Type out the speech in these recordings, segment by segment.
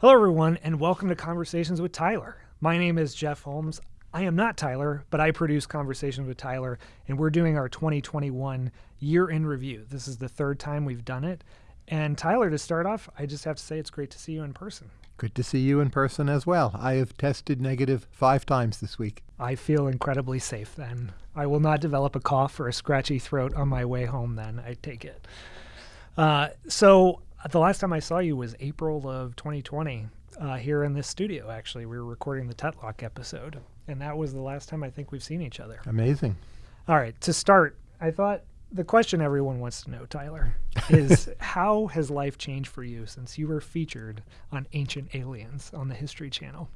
Hello, everyone, and welcome to Conversations with Tyler. My name is Jeff Holmes. I am not Tyler, but I produce Conversations with Tyler, and we're doing our 2021 year in review. This is the third time we've done it. And Tyler, to start off, I just have to say it's great to see you in person. Good to see you in person as well. I have tested negative five times this week. I feel incredibly safe then. I will not develop a cough or a scratchy throat on my way home then, I take it. Uh, so the last time I saw you was April of 2020 uh, here in this studio. Actually, we were recording the Tetlock episode, and that was the last time I think we've seen each other. Amazing. All right, to start, I thought the question everyone wants to know, Tyler, is how has life changed for you since you were featured on Ancient Aliens on the History Channel?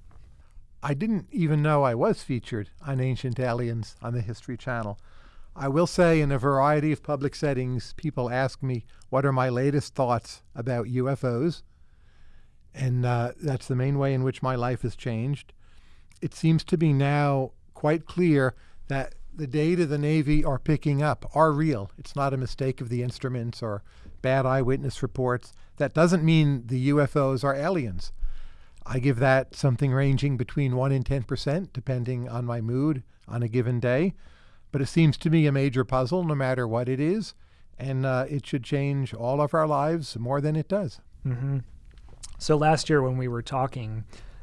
I didn't even know I was featured on Ancient Aliens on the History Channel. I will say, in a variety of public settings, people ask me what are my latest thoughts about UFOs. And uh, that's the main way in which my life has changed. It seems to be now quite clear that the data the Navy are picking up are real. It's not a mistake of the instruments or bad eyewitness reports. That doesn't mean the UFOs are aliens. I give that something ranging between 1 and 10%, depending on my mood on a given day. But it seems to me a major puzzle, no matter what it is, and uh, it should change all of our lives more than it does. Mm-hmm. So last year when we were talking,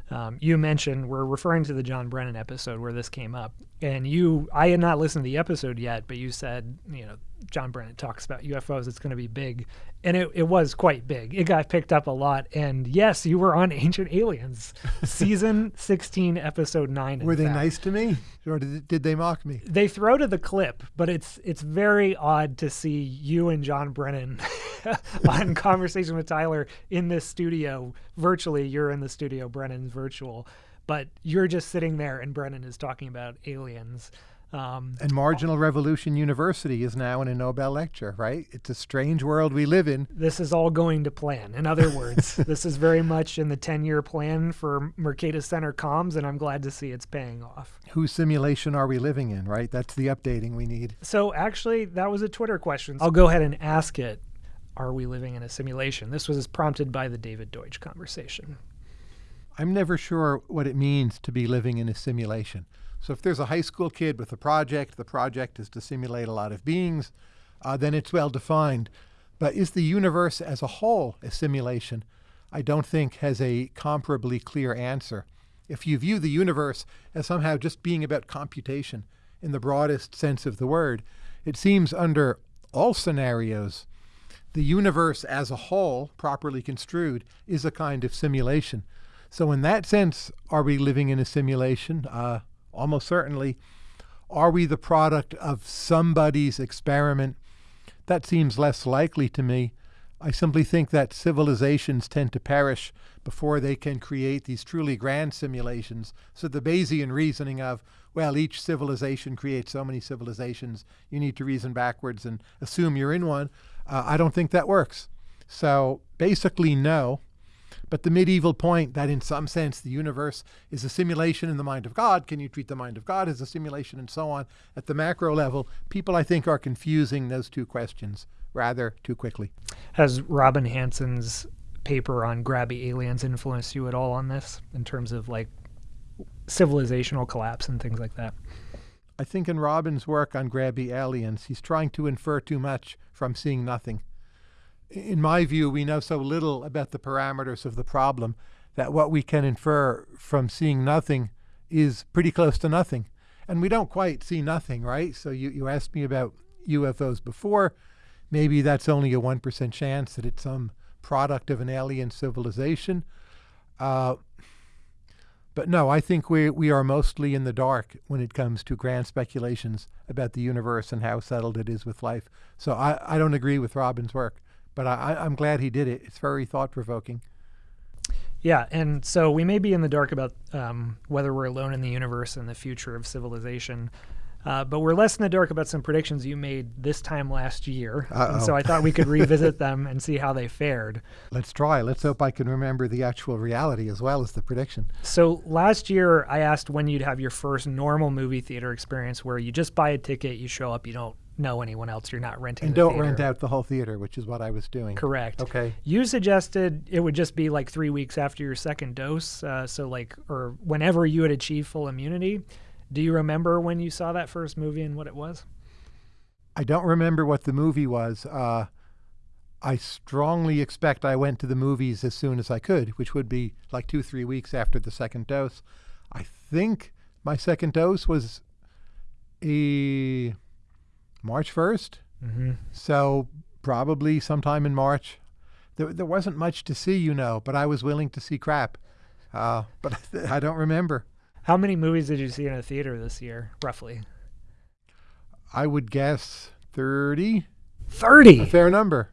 um, you mentioned we're referring to the John Brennan episode where this came up, and you I had not listened to the episode yet, but you said you know John Brennan talks about UFOs, it's going to be big, and it, it was quite big. It got picked up a lot, and yes, you were on Ancient Aliens, season sixteen, episode nine. Were they fact. nice to me, or did, did they mock me? They throw to the clip, but it's it's very odd to see you and John Brennan on conversation with Tyler in this studio virtually. You're in the studio, Brennan's virtual, but you're just sitting there, and Brennan is talking about aliens. Um, and Marginal Revolution University is now in a Nobel lecture, right? It's a strange world we live in. This is all going to plan. In other words, this is very much in the 10 year plan for Mercatus Center comms, and I'm glad to see it's paying off. Whose simulation are we living in, right? That's the updating we need. So, actually, that was a Twitter question. I'll go ahead and ask it Are we living in a simulation? This was prompted by the David Deutsch conversation. I'm never sure what it means to be living in a simulation. So if there's a high school kid with a project, the project is to simulate a lot of beings, uh, then it's well defined. But is the universe as a whole a simulation? I don't think has a comparably clear answer. If you view the universe as somehow just being about computation in the broadest sense of the word, it seems under all scenarios, the universe as a whole, properly construed, is a kind of simulation. So in that sense, are we living in a simulation? Uh, almost certainly. Are we the product of somebody's experiment? That seems less likely to me. I simply think that civilizations tend to perish before they can create these truly grand simulations. So the Bayesian reasoning of, well, each civilization creates so many civilizations, you need to reason backwards and assume you're in one, uh, I don't think that works. So basically, no. But the medieval point that in some sense the universe is a simulation in the mind of God, can you treat the mind of God as a simulation and so on? At the macro level, people I think are confusing those two questions rather too quickly. Has Robin Hanson's paper on grabby aliens influenced you at all on this in terms of like civilizational collapse and things like that? I think in Robin's work on grabby aliens, he's trying to infer too much from seeing nothing in my view, we know so little about the parameters of the problem that what we can infer from seeing nothing is pretty close to nothing. And we don't quite see nothing, right? So you, you asked me about UFOs before. Maybe that's only a 1% chance that it's some product of an alien civilization. Uh, but no, I think we, we are mostly in the dark when it comes to grand speculations about the universe and how settled it is with life. So I, I don't agree with Robin's work but I, I'm glad he did it. It's very thought provoking. Yeah, and so we may be in the dark about um, whether we're alone in the universe and the future of civilization. Uh, but we're less in the dark about some predictions you made this time last year. Uh-oh. And so I thought we could revisit them and see how they fared. Let's try. Let's hope I can remember the actual reality as well as the prediction. So last year, I asked when you'd have your first normal movie theater experience where you just buy a ticket, you show up, you don't know anyone else. You're not renting. And the don't theater. rent out the whole theater, which is what I was doing. Correct. Okay. You suggested it would just be like three weeks after your second dose, uh, so like or whenever you had achieved full immunity. Do you remember when you saw that first movie and what it was? I don't remember what the movie was. Uh, I strongly expect I went to the movies as soon as I could, which would be like two, three weeks after the second dose. I think my second dose was a March 1st. Mm-hmm. So probably sometime in March. There, there wasn't much to see, you know, but I was willing to see crap. Uh, but I don't remember. How many movies did you see in a theater this year, roughly? I would guess 30. A Thirty. fair number.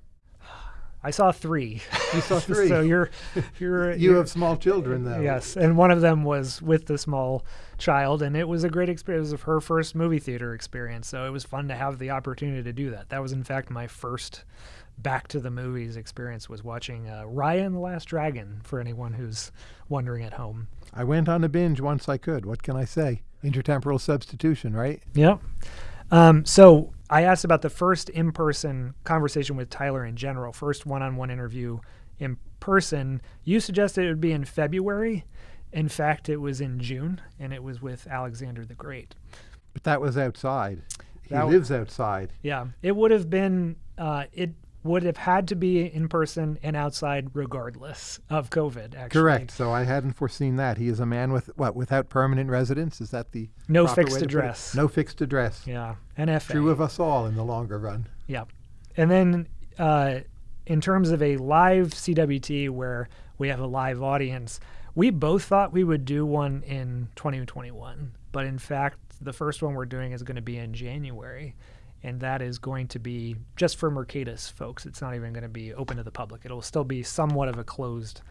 I saw three. You saw three. so you're you're you you're- have small children, though. Yes, and one of them was with the small child, and it was a great experience. It was her first movie theater experience, so it was fun to have the opportunity to do that. That was, in fact, my first back to the movies experience was watching uh, Raya and the Last Dragon. For anyone who's wondering at home. I went on a binge once I could. What can I say? Intertemporal substitution, right? Yep. Um, so I asked about the first in-person conversation with Tyler in general, first one-on-one interview in person. You suggested it would be in February. In fact, it was in June, and it was with Alexander the Great. But that was outside. He That lives outside. Yeah, it would have been. Uh, it would have had to be in person and outside, regardless of COVID. Actually, Correct. So I hadn't foreseen that. He is a man with what? Without permanent residence? Is that the No fixed way to put it? address. No fixed address. Yeah, NFA. True of us all in the longer run. Yeah. And then uh, in terms of a live CWT where we have a live audience, we both thought we would do one in 2021. But in fact, the first one we're doing is going to be in January. And that is going to be just for Mercatus folks. It's not even going to be open to the public. It'll still be somewhat of a closed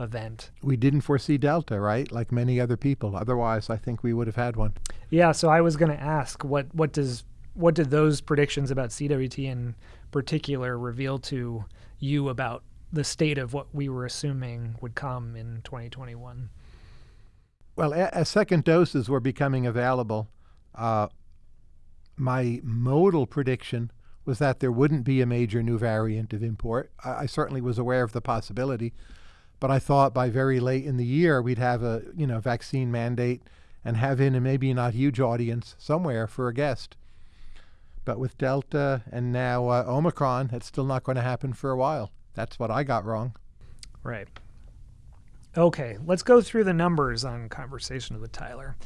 event. We didn't foresee Delta, right? Like many other people. Otherwise, I think we would have had one. Yeah, so I was going to ask what what does what did those predictions about CWT in particular reveal to you about the state of what we were assuming would come in 2021? Well, a- as second doses were becoming available, uh, my modal prediction was that there wouldn't be a major new variant of import. I, I certainly was aware of the possibility, but I thought by very late in the year we'd have a you know vaccine mandate and have in a maybe not huge audience somewhere for a guest. But with Delta and now uh, Omicron, it's still not going to happen for a while. That's what I got wrong. Right. Okay, let's go through the numbers on Conversation with Tyler.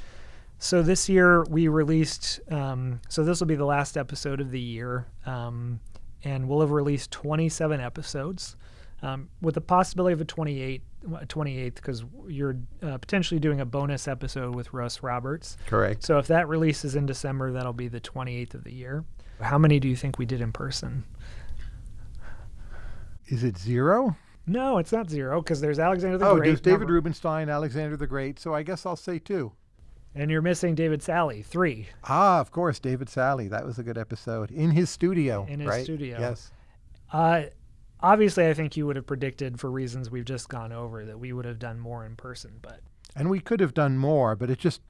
So this year we released, um, so this will be the last episode of the year, um, and we'll have released 27 episodes um, with the possibility of a 28, uh, 28th because you're uh, potentially doing a bonus episode with Russ Roberts. Correct. So if that releases in December, that'll be the 28th of the year. How many do you think we did in person? Is it zero? No, it's not zero because there's Alexander the oh, Great. there's David number- Rubenstein, Alexander the Great. So I guess I'll say two. And you're missing David Sally, three. Ah, of course, David Sally. That was a good episode in his studio. In his right? studio. Yes. Uh, obviously, I think you would have predicted, for reasons we've just gone over, that we would have done more in person. But And we could have done more, but it just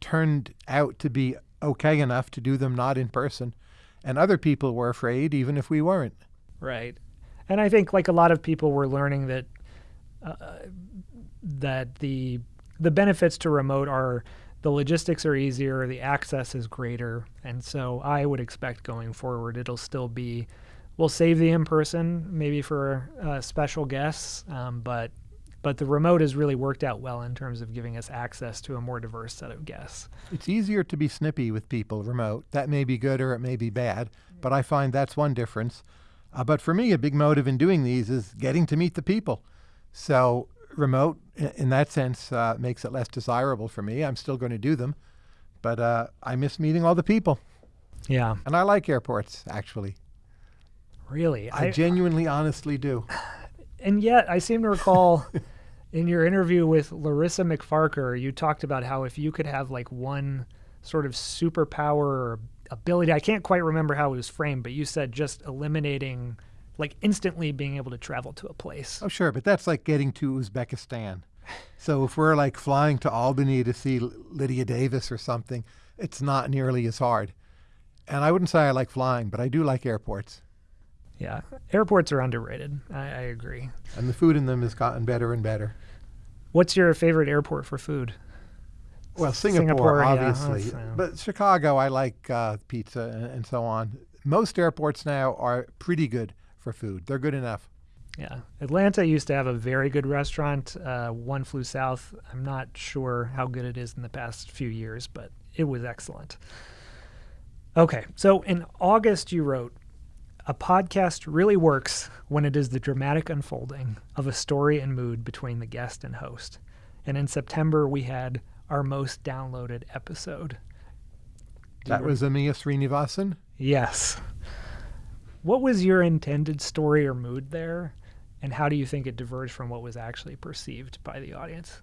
turned out to be okay enough to do them not in person. And other people were afraid, even if we weren't. right, and I think like a lot of people were learning that uh, that the the benefits to remote are the logistics are easier, the access is greater, and so I would expect going forward it'll still be. We'll save the in person maybe for uh, special guests, um, but but the remote has really worked out well in terms of giving us access to a more diverse set of guests. It's easier to be snippy with people remote. That may be good or it may be bad, but I find that's one difference. Uh, but for me, a big motive in doing these is getting to meet the people. So remote, in that sense, uh, makes it less desirable for me. I'm still going to do them, but uh, I miss meeting all the people. Yeah, And I like airports, actually. really. I, genuinely, honestly do. and yet I seem to recall in your interview with Larissa MacFarquhar, you talked about how if you could have like one sort of superpower or ability, I can't quite remember how it was framed, but you said just eliminating, like instantly being able to travel to a place. Oh, sure, but that's like getting to Uzbekistan. So if we're like flying to Albany to see Lydia Davis or something, it's not nearly as hard. And I wouldn't say I like flying, but I do like airports. Yeah, airports are underrated. I, I agree. And the food in them has gotten better and better. What's your favorite airport for food? Well, Singapore, Singapore, obviously. uh, but Chicago, I like uh, pizza and, and so on. Most airports now are pretty good for food. They're good enough. Yeah, Atlanta used to have a very good restaurant. Uh, One flew south. I'm not sure how good it is in the past few years, but it was excellent. Okay, so in August, you wrote, "A podcast really works when it is the dramatic unfolding of a story and mood between the guest and host." And in September, we had our most downloaded episode. That was Amia Srinivasan. Yes. What was your intended story or mood there? And how do you think it diverged from what was actually perceived by the audience?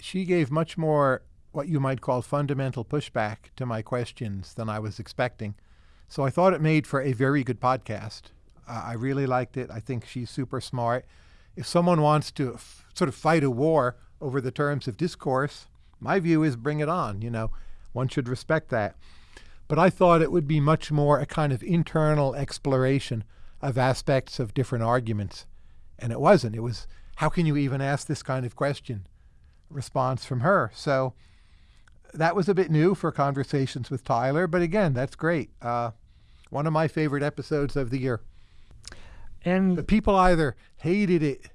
She gave much more what you might call fundamental pushback to my questions than I was expecting. So I thought it made for a very good podcast. Uh, I really liked it. I think she's super smart. If someone wants to sort of fight a war over the terms of discourse, my view is bring it on. You know, one should respect that. But I thought it would be much more a kind of internal exploration of aspects of different arguments. And it wasn't. It was, how can you even ask this kind of question? Response from her. So that was a bit new for conversations with Tyler. But again, that's great. Uh, one of my favorite episodes of the year. And But people either hated it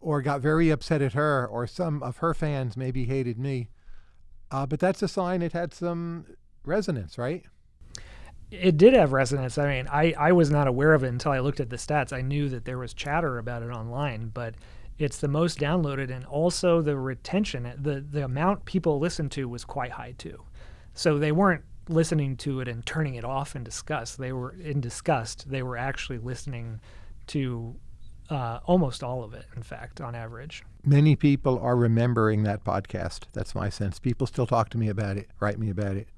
or got very upset at her, or some of her fans maybe hated me. Uh, but that's a sign it had some resonance, right? it did have resonance. I mean, I, I was not aware of it until I looked at the stats. I knew that there was chatter about it online, but it's the most downloaded and also the retention, the, the amount people listened to was quite high too. So they weren't listening to it and turning it off in disgust. They were in disgust. They were actually listening to uh, almost all of it, in fact, on average. Many people are remembering that podcast. That's my sense. People still talk to me about it, write me about it.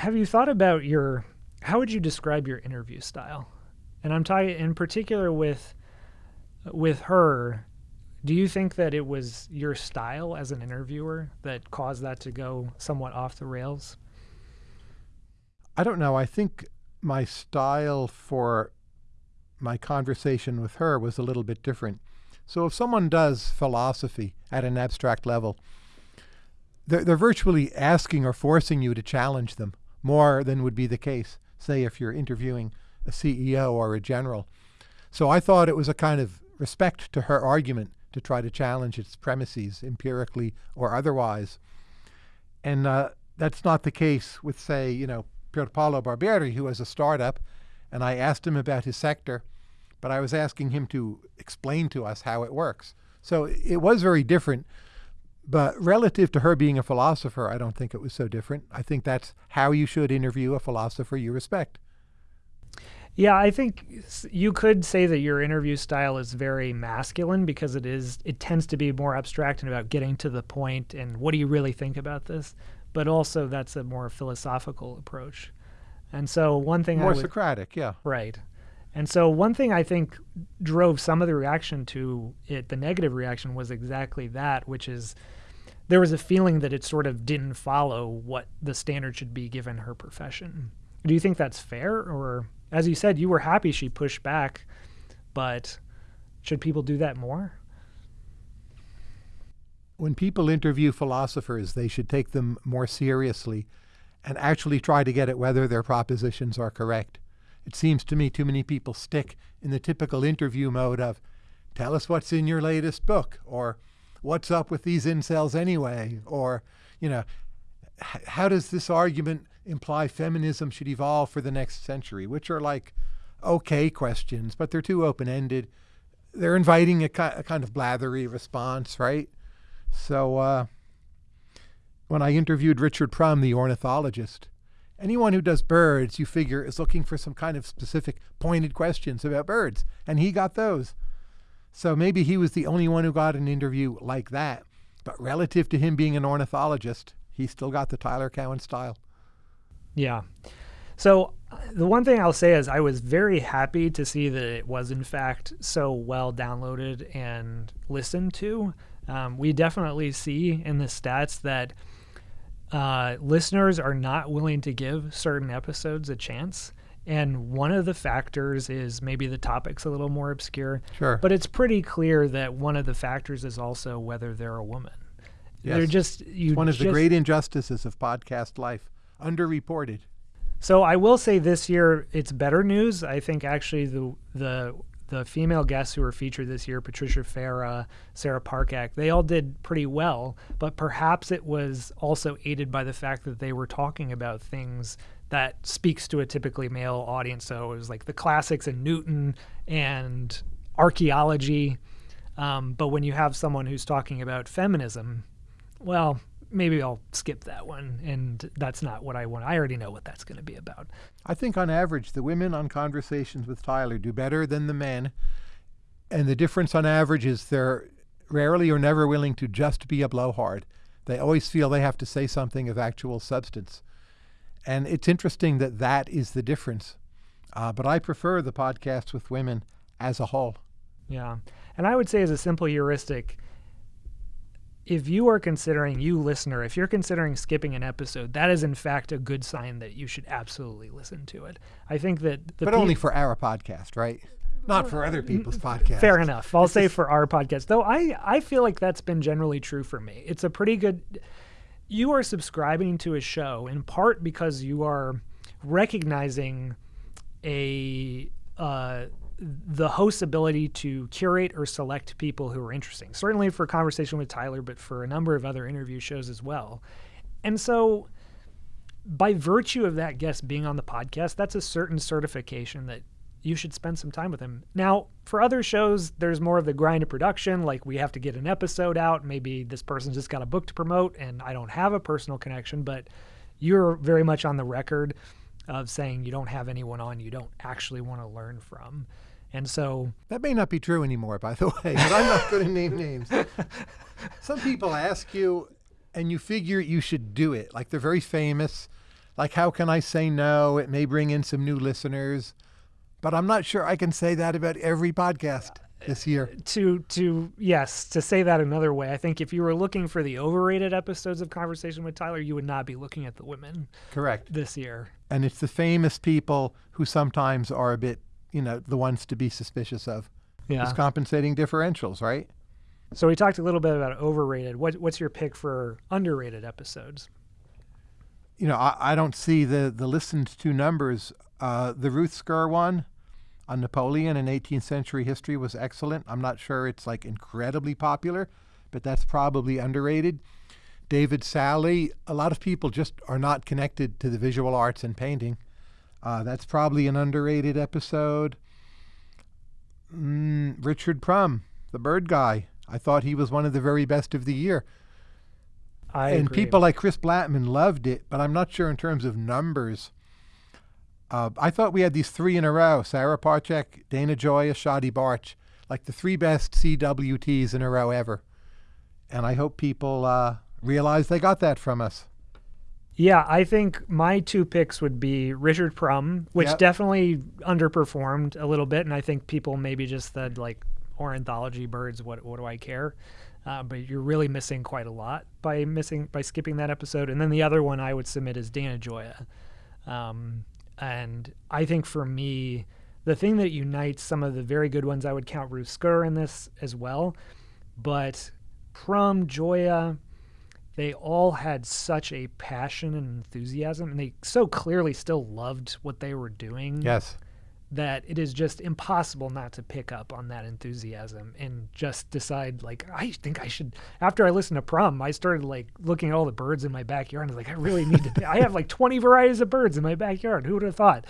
Have you thought about your how would you describe your interview style and i'm talking in particular with with her do you think that it was your style as an interviewer that caused that to go somewhat off the rails I don't know. I think my style for my conversation with her was a little bit different. So if someone does philosophy at an abstract level, they're, they're virtually asking or forcing you to challenge them more than would be the case, say, if you're interviewing a CEO or a general. So I thought it was a kind of respect to her argument to try to challenge its premises empirically or otherwise. And uh, that's not the case with, say, you know, Pier Paolo Barbieri, who has a startup, and I asked him about his sector, but I was asking him to explain to us how it works. So it was very different. But relative to her being a philosopher, I don't think it was so different. I think that's how you should interview a philosopher you respect. yeah i think you could say that your interview style is very masculine because it is it tends to be more abstract and about getting to the point and what do you really think about this but also that's a more philosophical approach and so one thing I More would, Socratic, yeah. Right. And so one thing I think drove some of the reaction to it, the negative reaction was exactly that, which is there was a feeling that it sort of didn't follow what the standard should be given her profession. Do you think that's fair? Or as you said, you were happy she pushed back, but should people do that more? When people interview philosophers, they should take them more seriously and actually try to get at whether their propositions are correct. It seems to me too many people stick in the typical interview mode of, tell us what's in your latest book, or what's up with these incels anyway, or, you know, how does this argument imply feminism should evolve for the next century, which are like okay questions, but they're too open ended. They're inviting a, a kind of blathery response, right? So, uh, when I interviewed Richard Prum, the ornithologist, anyone who does birds, you figure, is looking for some kind of specific pointed questions about birds, and he got those. So maybe he was the only one who got an interview like that. But relative to him being an ornithologist, he still got the Tyler Cowen style. Yeah. So uh, the one thing I'll say is I was very happy to see that it was in fact so well downloaded and listened to. Um, we definitely see in the stats that uh, listeners are not willing to give certain episodes a chance. And one of the factors is maybe the topic's a little more obscure. Sure. But it's pretty clear that one of the factors is also whether they're a woman. Yes. They're just you. One of the great injustices of podcast life, underreported. So I will say this year it's better news. I think actually the the the female guests who were featured this year, Patricia Fara, Sarah Parcak, they all did pretty well. But perhaps it was also aided by the fact that they were talking about things that speaks to a typically male audience. So it was like the classics and Newton and archaeology. Um, but when you have someone who's talking about feminism, well, maybe I'll skip that one. And that's not what I want. I already know what that's going to be about. I think on average, the women on Conversations with Tyler do better than the men. And the difference on average is they're rarely or never willing to just be a blowhard. They always feel they have to say something of actual substance. And it's interesting that that is the difference. Uh, but I prefer the podcasts with women as a whole. Yeah. And I would say, as a simple heuristic, if you are considering, you listener, if you're considering skipping an episode, that is in fact a good sign that you should absolutely listen to it. I think that the but peop- only for our podcast, right? Not for other people's podcasts. Fair enough. I'll say for our podcast, though, I I feel like that's been generally true for me. It's a pretty good. You are subscribing to a show in part because you are recognizing a uh, the host's ability to curate or select people who are interesting. Certainly for conversation with Tyler, but for a number of other interview shows as well. And so, by virtue of that guest being on the podcast, that's a certain certification that you should spend some time with him. Now, for other shows, there's more of the grind of production, like we have to get an episode out. Maybe this person's just got a book to promote and I don't have a personal connection, but you're very much on the record of saying you don't have anyone on you don't actually want to learn from. And so, That may not be true anymore, by the way, but I'm not going to name names. Some people ask you, and you figure you should do it. Like they're very famous. Like, how can I say no? It may bring in some new listeners. But I'm not sure I can say that about every podcast this year. Uh, to to yes, to say that another way, I think if you were looking for the overrated episodes of Conversation with Tyler, you would not be looking at the women Correct. this year. And it's the famous people who sometimes are a bit, you know, the ones to be suspicious of. Yeah. It's compensating differentials, right? So we talked a little bit about overrated. What what's your pick for underrated episodes? you know, I, I don't see the, the listened to numbers. Uh, the Ruth Scurr one on Napoleon in 18th century history was excellent. I'm not sure it's like incredibly popular, but that's probably underrated. David Sally, a lot of people just are not connected to the visual arts and painting. Uh, that's probably an underrated episode. Mm, Richard Prum, the bird guy. I thought he was one of the very best of the year I and agree. people like Chris Blattman loved it, but I'm not sure in terms of numbers. Uh, I thought we had these three in a row: Sarah Parcak, Dana Gioia, Shadi Bartsch, like the three best CWTs in a row ever. And I hope people uh, realize they got that from us. Yeah, I think my two picks would be Richard Prum, which Yep. definitely underperformed a little bit, and I think people maybe just said like ornithology birds. What what do I care? Uh, but you're really missing quite a lot by missing by skipping that episode. And then the other one I would submit is Dana Gioia, um, and I think for me, the thing that unites some of the very good ones, I would count Ruth Scurr in this as well, but Prum, Gioia, they all had such a passion and enthusiasm, and they so clearly still loved what they were doing Yes. that it is just impossible not to pick up on that enthusiasm and just decide like I think I should. After I listened to Prum, I started like looking at all the birds in my backyard and I was like, I really need to. I have like 20 varieties of birds in my backyard. Who would have thought?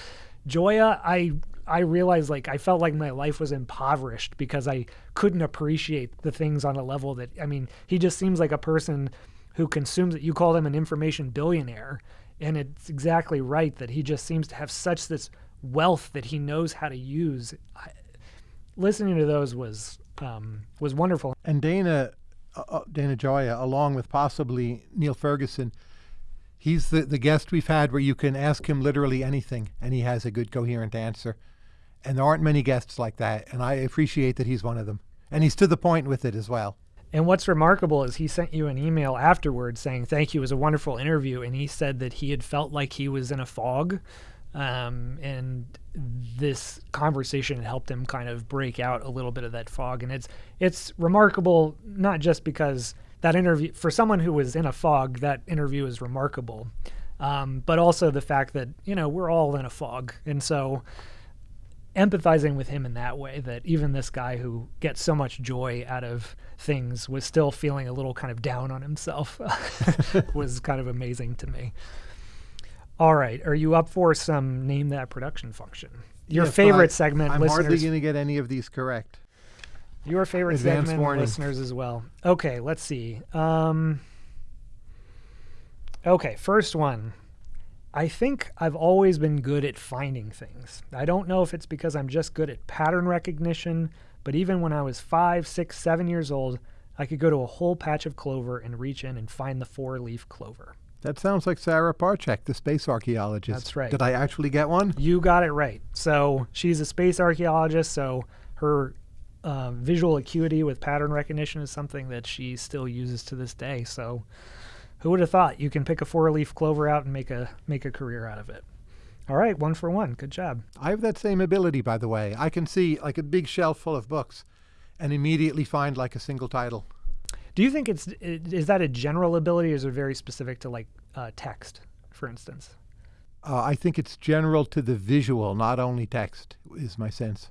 Gioia, I I realized like I felt like my life was impoverished because I couldn't appreciate the things on a level that I mean, he just seems like a person who consumes it. You call him an information billionaire, and it's exactly right that he just seems to have such this wealth that he knows how to use. I, listening to those was um, was wonderful. And Dana, uh, uh, Dana Gioia, along with possibly Niall Ferguson, he's the, the guest we've had where you can ask him literally anything and he has a good coherent answer. And there aren't many guests like that. And I appreciate that he's one of them. And he's to the point with it as well. And what's remarkable is he sent you an email afterwards saying, Thank you, it was a wonderful interview. And he said that he had felt like he was in a fog. Um, and this conversation helped him kind of break out a little bit of that fog. And it's it's remarkable, not just because that interview, for someone who was in a fog, that interview is remarkable, um, but also the fact that, you know, we're all in a fog. And so empathizing with him in that way that even this guy who gets so much joy out of things was still feeling a little kind of down on himself was kind of amazing to me. All right, are you up for some name that production function? Your Yes, favorite I- segment, I'm hardly going to get any of these correct. Your favorite Advance segment, warning. listeners as well. Okay, let's see. Um, okay, first one. I think I've always been good at finding things. I don't know if it's because I'm just good at pattern recognition, but even when I was five, six, seven years old, I could go to a whole patch of clover and reach in and find the four leaf clover. That sounds like Sarah Parcak, the space archaeologist. That's right. Did I actually get one? You got it right. So she's a space archaeologist, so her uh, visual acuity with pattern recognition is something that she still uses to this day. So who would have thought you can pick a four-leaf clover out and make a make a career out of it? All right, one for one. Good job. I have that same ability, by the way. I can see like a big shelf full of books and immediately find like a single title. Do you think it's is that a general ability, or is it very specific to like uh, text, for instance? Uh, I think it's general to the visual, not only text, is my sense.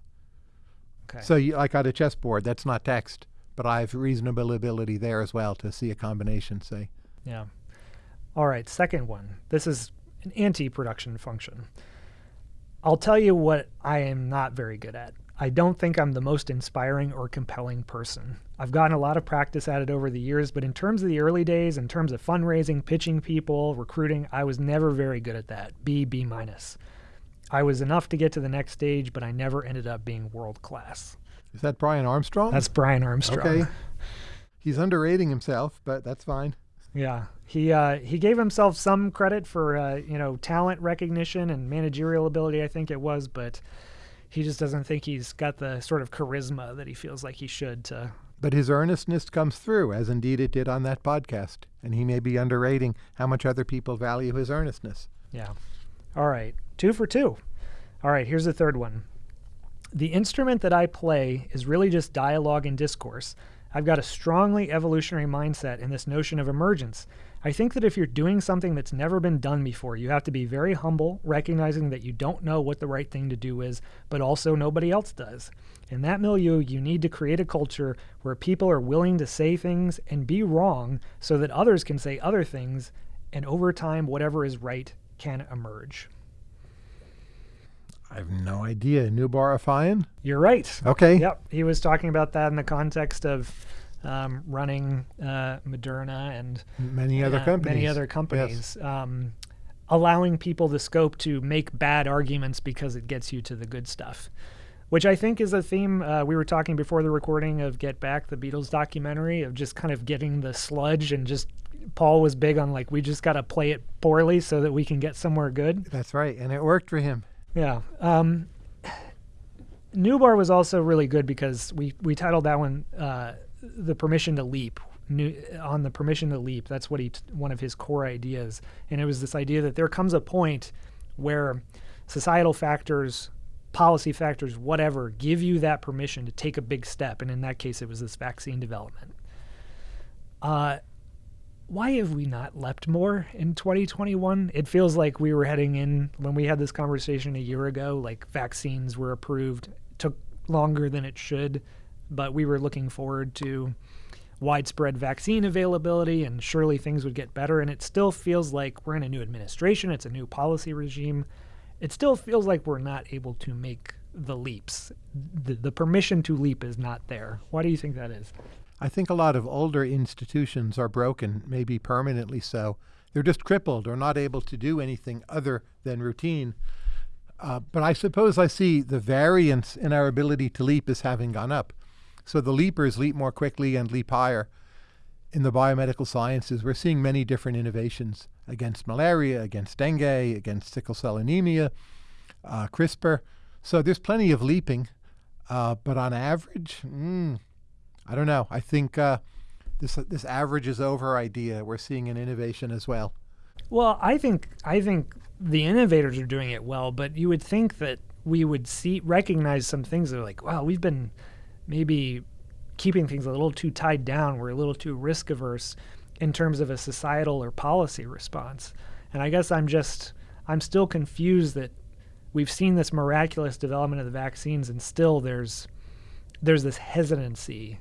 Okay. So, you, like on a chessboard, that's not text, but I have reasonable ability there as well to see a combination, say. Yeah. All right, second one. This is an anti production function. I'll tell you what I am not very good at. I don't think I'm the most inspiring or compelling person. I've gotten a lot of practice at it over the years, but in terms of the early days, in terms of fundraising, pitching people, recruiting, I was never very good at that. B, B minus. I was enough to get to the next stage, but I never ended up being world class. Is that Brian Armstrong? That's Brian Armstrong. okay. He's underrating himself, but that's fine. Yeah, he uh, he gave himself some credit for uh, you know talent recognition and managerial ability. I think it was, but he just doesn't think he's got the sort of charisma that he feels like he should. To But his earnestness comes through, as indeed it did on that podcast. And he may be underrating how much other people value his earnestness. yeah. All right, two for two. All right, here's the third one. The instrument that I play is really just dialogue and discourse. I've got a strongly evolutionary mindset in this notion of emergence. I think that if you're doing something that's never been done before, you have to be very humble, recognizing that you don't know what the right thing to do is, but also nobody else does. In that milieu, you need to create a culture where people are willing to say things and be wrong so that others can say other things, and over time, whatever is right can emerge. I have no idea. Noubar Afeyan? You're right. Okay. Yep, he was talking about that in the context of um, running uh, Moderna and Many other uh, companies. many other companies, um, allowing people the scope to make bad arguments because it gets you to the good stuff. Which I think is a theme uh, we were talking before the recording of Get Back, the Beatles documentary, of just kind of getting the sludge and just. Paul was big on like we just got to play it poorly so that we can get somewhere good. That's right. And it worked for him. Yeah. Um, Noubar was also really good because we, we titled that one uh, "The Permission to Leap." New, on the permission to leap, that's what he one of his core ideas, and it was this idea that there comes a point where societal factors, policy factors, whatever, give you that permission to take a big step, and in that case, it was this vaccine development. Uh, why have we not leapt more in 2021? It feels like we were heading in when we had this conversation a year ago, like vaccines were approved. Took longer than it should, but we were looking forward to widespread vaccine availability and surely things would get better. And it still feels like we're in a new administration, it's a new policy regime. It still feels like we're not able to make the leaps. The, the permission to leap is not there. Why do you think that is? I think a lot of older institutions are broken, maybe permanently so. They're just crippled or not able to do anything other than routine. Uh, but I suppose I see the variance in our ability to leap as having gone up. So the leapers leap more quickly and leap higher. In the biomedical sciences, we're seeing many different innovations against malaria, against dengue, against sickle cell anemia, uh, CRISPR. So there's plenty of leaping. Uh, but on average, mm, I don't know. I think uh, this this averages over idea. We're seeing an innovation as well. Well, I think I think the innovators are doing it well, but you would think that we would see recognize some things that are like, wow, we've been maybe keeping things a little too tied down. We're a little too risk averse in terms of a societal or policy response. And I guess I'm just I'm still confused that we've seen this miraculous development of the vaccines and still there's there's this hesitancy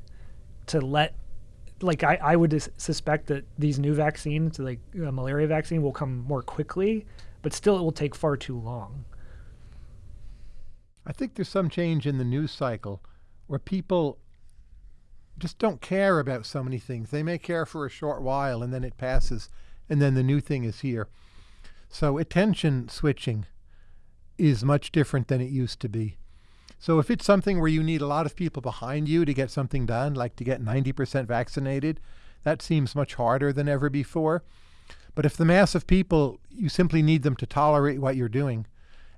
to let like I, I would suspect that these new vaccines like a malaria vaccine will come more quickly but still it will take far too long. I think there's some change in the news cycle where people just don't care about so many things. They may care for a short while and then it passes and then the new thing is here. So attention switching is much different than it used to be so if it's something where you need a lot of people behind you to get something done, like to get 90% vaccinated, that seems much harder than ever before. But if the mass of people, you simply need them to tolerate what you're doing,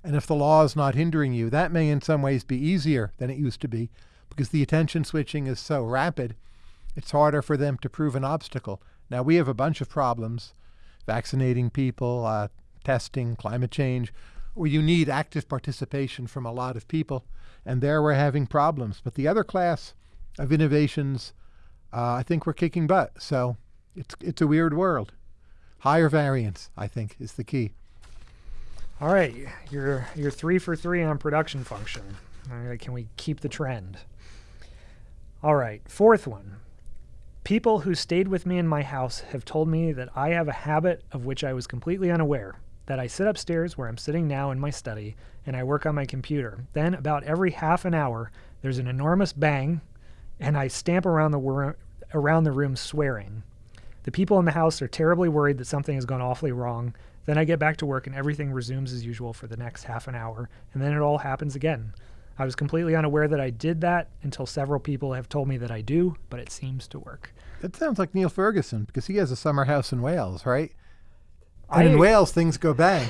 and if the law is not hindering you, that may in some ways be easier than it used to be because the attention switching is so rapid, it's harder for them to prove an obstacle. Now, we have a bunch of problems vaccinating people, uh, testing, climate change, where you need active participation from a lot of people and there we're having problems. But the other class of innovations, uh, I think we're kicking butt. So it's it's a weird world. Higher variance, I think, is the key. All right, you're you're three for three on production function. can we keep the trend? All right, fourth one. People who stayed with me in my house have told me that I have a habit of which I was completely unaware that I sit upstairs where I'm sitting now in my study and I work on my computer. Then, about every half an hour, there's an enormous bang, and I stamp around the, wor- around the room swearing. The people in the house are terribly worried that something has gone awfully wrong. Then I get back to work and everything resumes as usual for the next half an hour, and then it all happens again. I was completely unaware that I did that until several people have told me that I do, but it seems to work. That sounds like Niall Ferguson because he has a summer house in Wales, right? And I, in Wales, things go bang.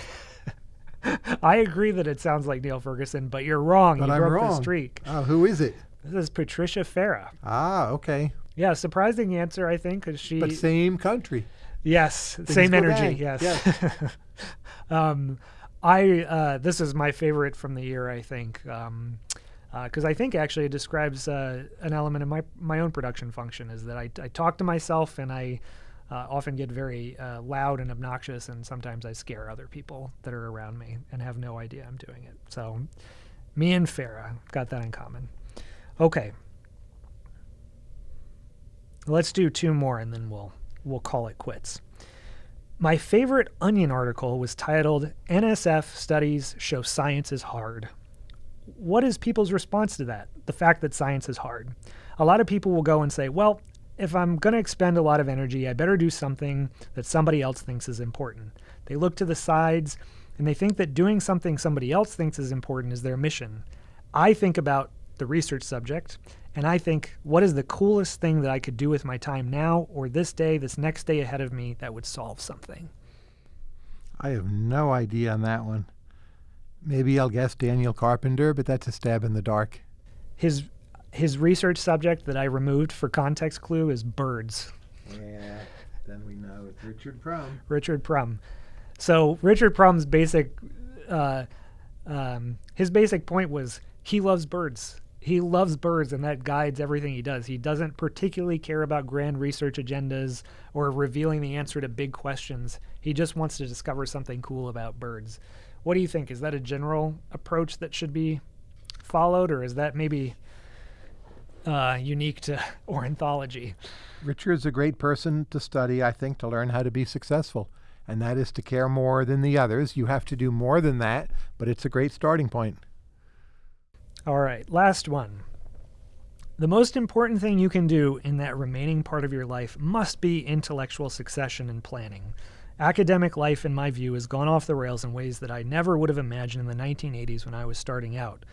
I agree that it sounds like Niall Ferguson, but you're wrong. But you I'm broke wrong. the streak. Oh, who is it? This is Patricia Fara. Ah, okay. Yeah, surprising answer, I think, because she. But same country. Yes, Things same energy. Bang. Yes. yes. um, I uh, this is my favorite from the year. I think. Um, because uh, I think actually it describes uh, an element of my my own production function is that I, I talk to myself and I uh, often get very uh, loud and obnoxious, and sometimes I scare other people that are around me and have no idea I'm doing it. So, me and Fara got that in common. Okay, let's do two more, and then we'll we'll call it quits. My favorite Onion article was titled "NSF Studies Show Science is Hard." What is people's response to that? The fact that science is hard. A lot of people will go and say, well, if I'm going to expend a lot of energy, I better do something that somebody else thinks is important. They look to the sides and they think that doing something somebody else thinks is important is their mission. I think about the research subject and I think, what is the coolest thing that I could do with my time now or this day, this next day ahead of me that would solve something? I have no idea on that one. Maybe I'll guess Daniel Carpenter, but that's a stab in the dark. His his research subject that I removed for context clue is birds. Yeah, then we know it's Richard Prum. Richard Prum. So Richard Prum's basic, uh, um, his basic point was he loves birds. He loves birds, and that guides everything he does. He doesn't particularly care about grand research agendas or revealing the answer to big questions. He just wants to discover something cool about birds. What do you think? Is that a general approach that should be followed, or is that maybe uh, unique to ornithology. Richard's a great person to study, I think, to learn how to be successful. And that is to care more than the others. You have to do more than that, but it's a great starting point. All right, last one. The most important thing you can do in that remaining part of your life must be intellectual succession and planning. Academic life, in my view, has gone off the rails in ways that I never would have imagined in the 1980s when I was starting out.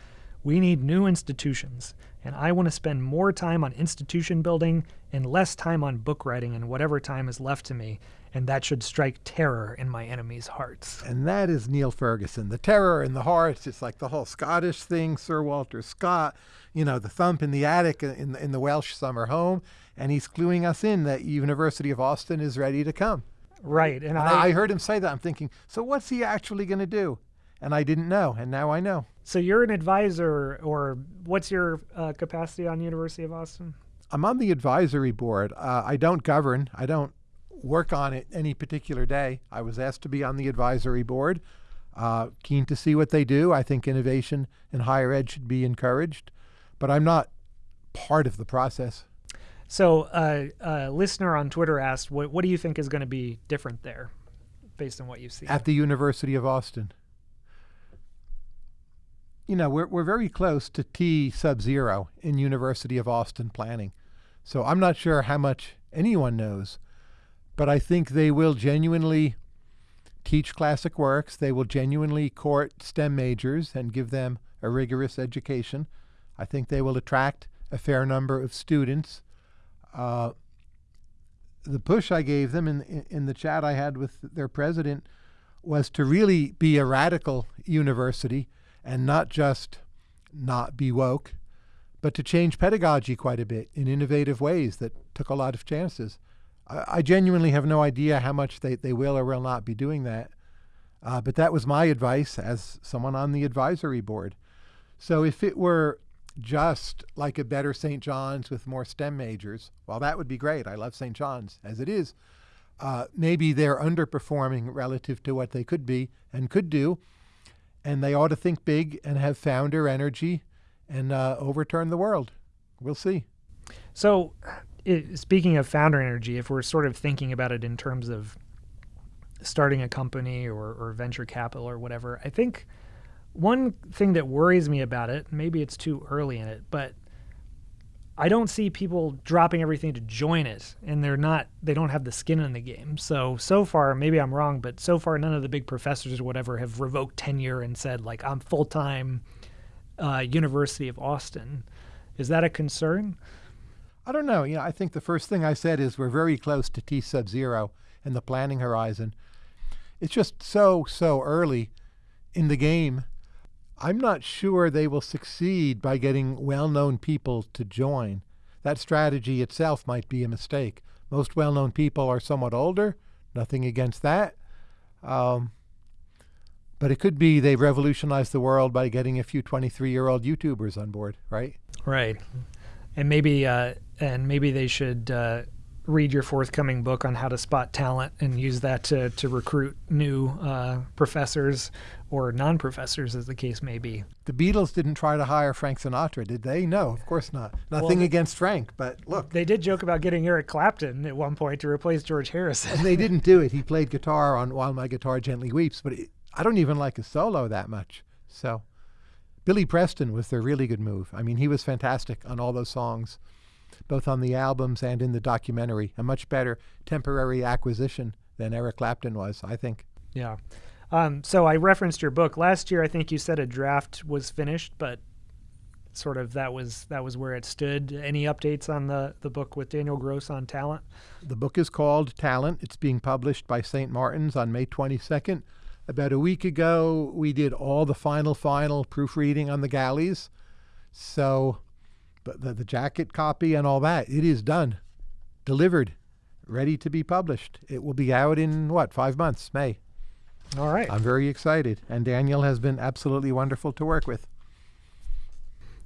We need new institutions, and I want to spend more time on institution building and less time on book writing and whatever time is left to me. and that should strike terror in my enemies' hearts. And that is Niall Ferguson. The terror in the hearts, it's like the whole Scottish thing, Sir Walter Scott, you know, the thump in the attic in, in the Welsh summer home. And he's cluing us in that University of Austin is ready to come. Right. And, And I, I heard him say that. I'm thinking, so what's he actually going to do? And I didn't know, and now I know. So you're an advisor, or what's your uh, capacity on University of Austin? I'm on the advisory board. Uh, I don't govern. I don't work on it any particular day. I was asked to be on the advisory board. Uh, keen to see what they do. I think innovation in higher ed should be encouraged, but I'm not part of the process. So, uh, a listener on Twitter asked, "What what do you think is going to be different there, based on what you've seen?" At the University of Austin. You know, we're, we're very close to T sub zero in University of Austin planning. So I'm not sure how much anyone knows, but I think they will genuinely teach classic works. They will genuinely court STEM majors and give them a rigorous education. I think they will attract a fair number of students. Uh, the push I gave them in, in in the chat I had with their president was to really be a radical university and not just not be woke, but to change pedagogy quite a bit in innovative ways that took a lot of chances. I, I genuinely have no idea how much they, they will or will not be doing that. Uh, but that was my advice as someone on the advisory board. So if it were just like a better St. John's with more STEM majors, well, that would be great. I love St. John's as it is. Uh, maybe they're underperforming relative to what they could be and could do, and they ought to think big and have founder energy and uh, overturn the world. We'll see. So, i speaking of founder energy, if we're sort of thinking about it in terms of starting a company or, or venture capital or whatever, I think one thing that worries me about it, maybe it's too early in it, but I don't see people dropping everything to join it, and they're not, they don't have the skin in the game. So, so far, maybe I'm wrong, but so far, none of the big professors or whatever have revoked tenure and said, like, I'm full time uh, University of Austin. Is that a concern? I don't know. You know, I think the first thing I said is we're very close to T sub zero and the planning horizon. It's just so, so early in the game. I'm not sure they will succeed by getting well known people to join. That strategy itself might be a mistake. Most well known people are somewhat older, nothing against that. Um, but it could be they revolutionized the world by getting a few 23 year old YouTubers on board, right? Right. And maybe uh, and maybe they should uh, read your forthcoming book on how to spot talent and use that to, to recruit new uh, professors or non-professors, as the case may be. The Beatles didn't try to hire Frank Sinatra, did they? No, of course not. Nothing they- against Frank, but look, They did joke about getting Eric Clapton at one point to replace George Harrison. they didn't do it. He played guitar on While My Guitar Gently Weeps, but it, I don't even like his solo that much. So Billy Preston was their really good move. I mean, he was fantastic on all those songs, both on the albums and in the documentary. A much better temporary acquisition than Eric Clapton was, I think. yeah. Um, so I referenced your book last year. I think you said a draft was finished, but sort of that was that was where it stood. Any updates on the the book with Daniel Gross on talent? The book is called Talent. It's being published by St. Martin's on May 22nd. About a week ago, we did all the final, final proofreading on the galleys. So, but the, the jacket copy and all that, it is done, delivered, ready to be published. It will be out in what, five months, May. All right. I'm very excited. And Daniel has been absolutely wonderful to work with.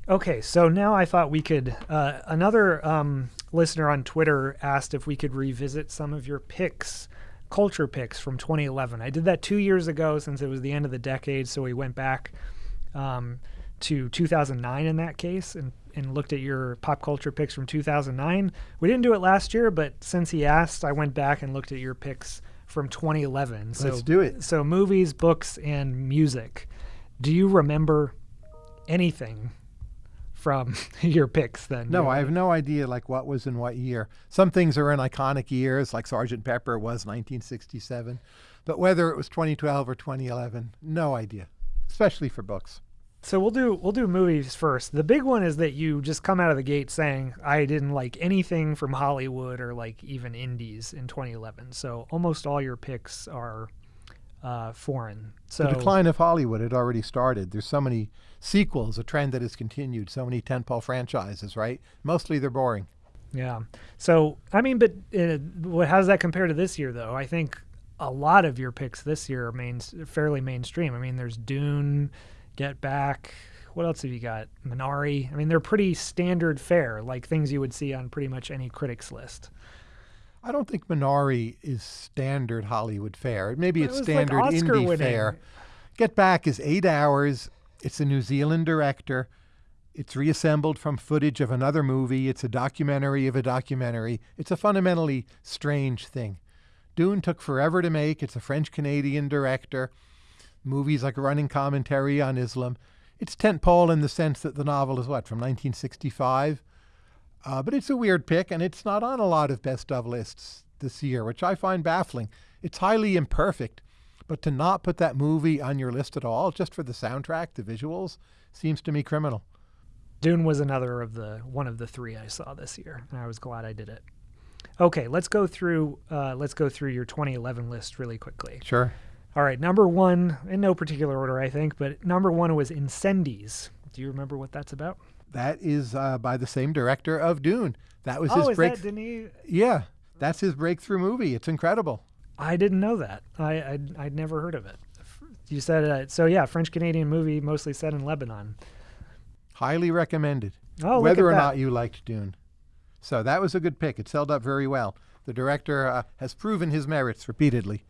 Okay, so now I thought we could. Uh, another um, listener on Twitter asked if we could revisit some of your picks, culture picks from 2011. I did that two years ago since it was the end of the decade, so we went back um, to 2009 in that case and, and looked at your pop culture picks from 2009. We didn't do it last year, but since he asked, I went back and looked at your picks from 2011. So, Let's do it. So, movies, books, and music. Do you remember anything from your picks then? No, I have no idea like what was in what year. Some things are in iconic years, like Sergeant Pepper was 1967, but whether it was 2012 or 2011, no idea. Especially for books. So we'll do we'll do movies first. The big one is that you just come out of the gate saying I didn't like anything from Hollywood or like even indies in 2011. So almost all your picks are uh, foreign. So the decline of Hollywood had already started. There's so many sequels, a trend that has continued. So many tentpole franchises, right? Mostly they're boring. Yeah. So I mean, but uh, how does that compare to this year, though? I think a lot of your picks this year are main, fairly mainstream. I mean, there's Dune. Get Back. What else have you got? Minari. I mean, they're pretty standard fare, like things you would see on pretty much any critic's list. I don't think Minari is standard Hollywood fare. Maybe it's it standard like indie winning. fare. Get Back is eight hours. It's a New Zealand director. It's reassembled from footage of another movie. It's a documentary of a documentary. It's a fundamentally strange thing. Dune took forever to make. It's a French Canadian director movies like Running Commentary on Islam. It's tentpole in the sense that the novel is what, from 1965? Uh, but it's a weird pick, and it's not on a lot of best of lists this year, which I find baffling. It's highly imperfect, but to not put that movie on your list at all, just for the soundtrack, the visuals, seems to me criminal. Dune was another of the one of the three I saw this year, and I was glad I did it. Okay, let's go through uh, let's go through your 2011 list really quickly. Sure. All right, number one, in no particular order, I think, but number one was Incendies. Do you remember what that's about? That is uh, by the same director of Dune. That was oh, his is break. that Denis? Yeah, that's his breakthrough movie. It's incredible. I didn't know that. I I'd, I'd never heard of it. You said uh, so. Yeah, French Canadian movie, mostly set in Lebanon. Highly recommended. Oh, look whether or that. not you liked Dune. So that was a good pick. It's held up very well. The director uh, has proven his merits repeatedly,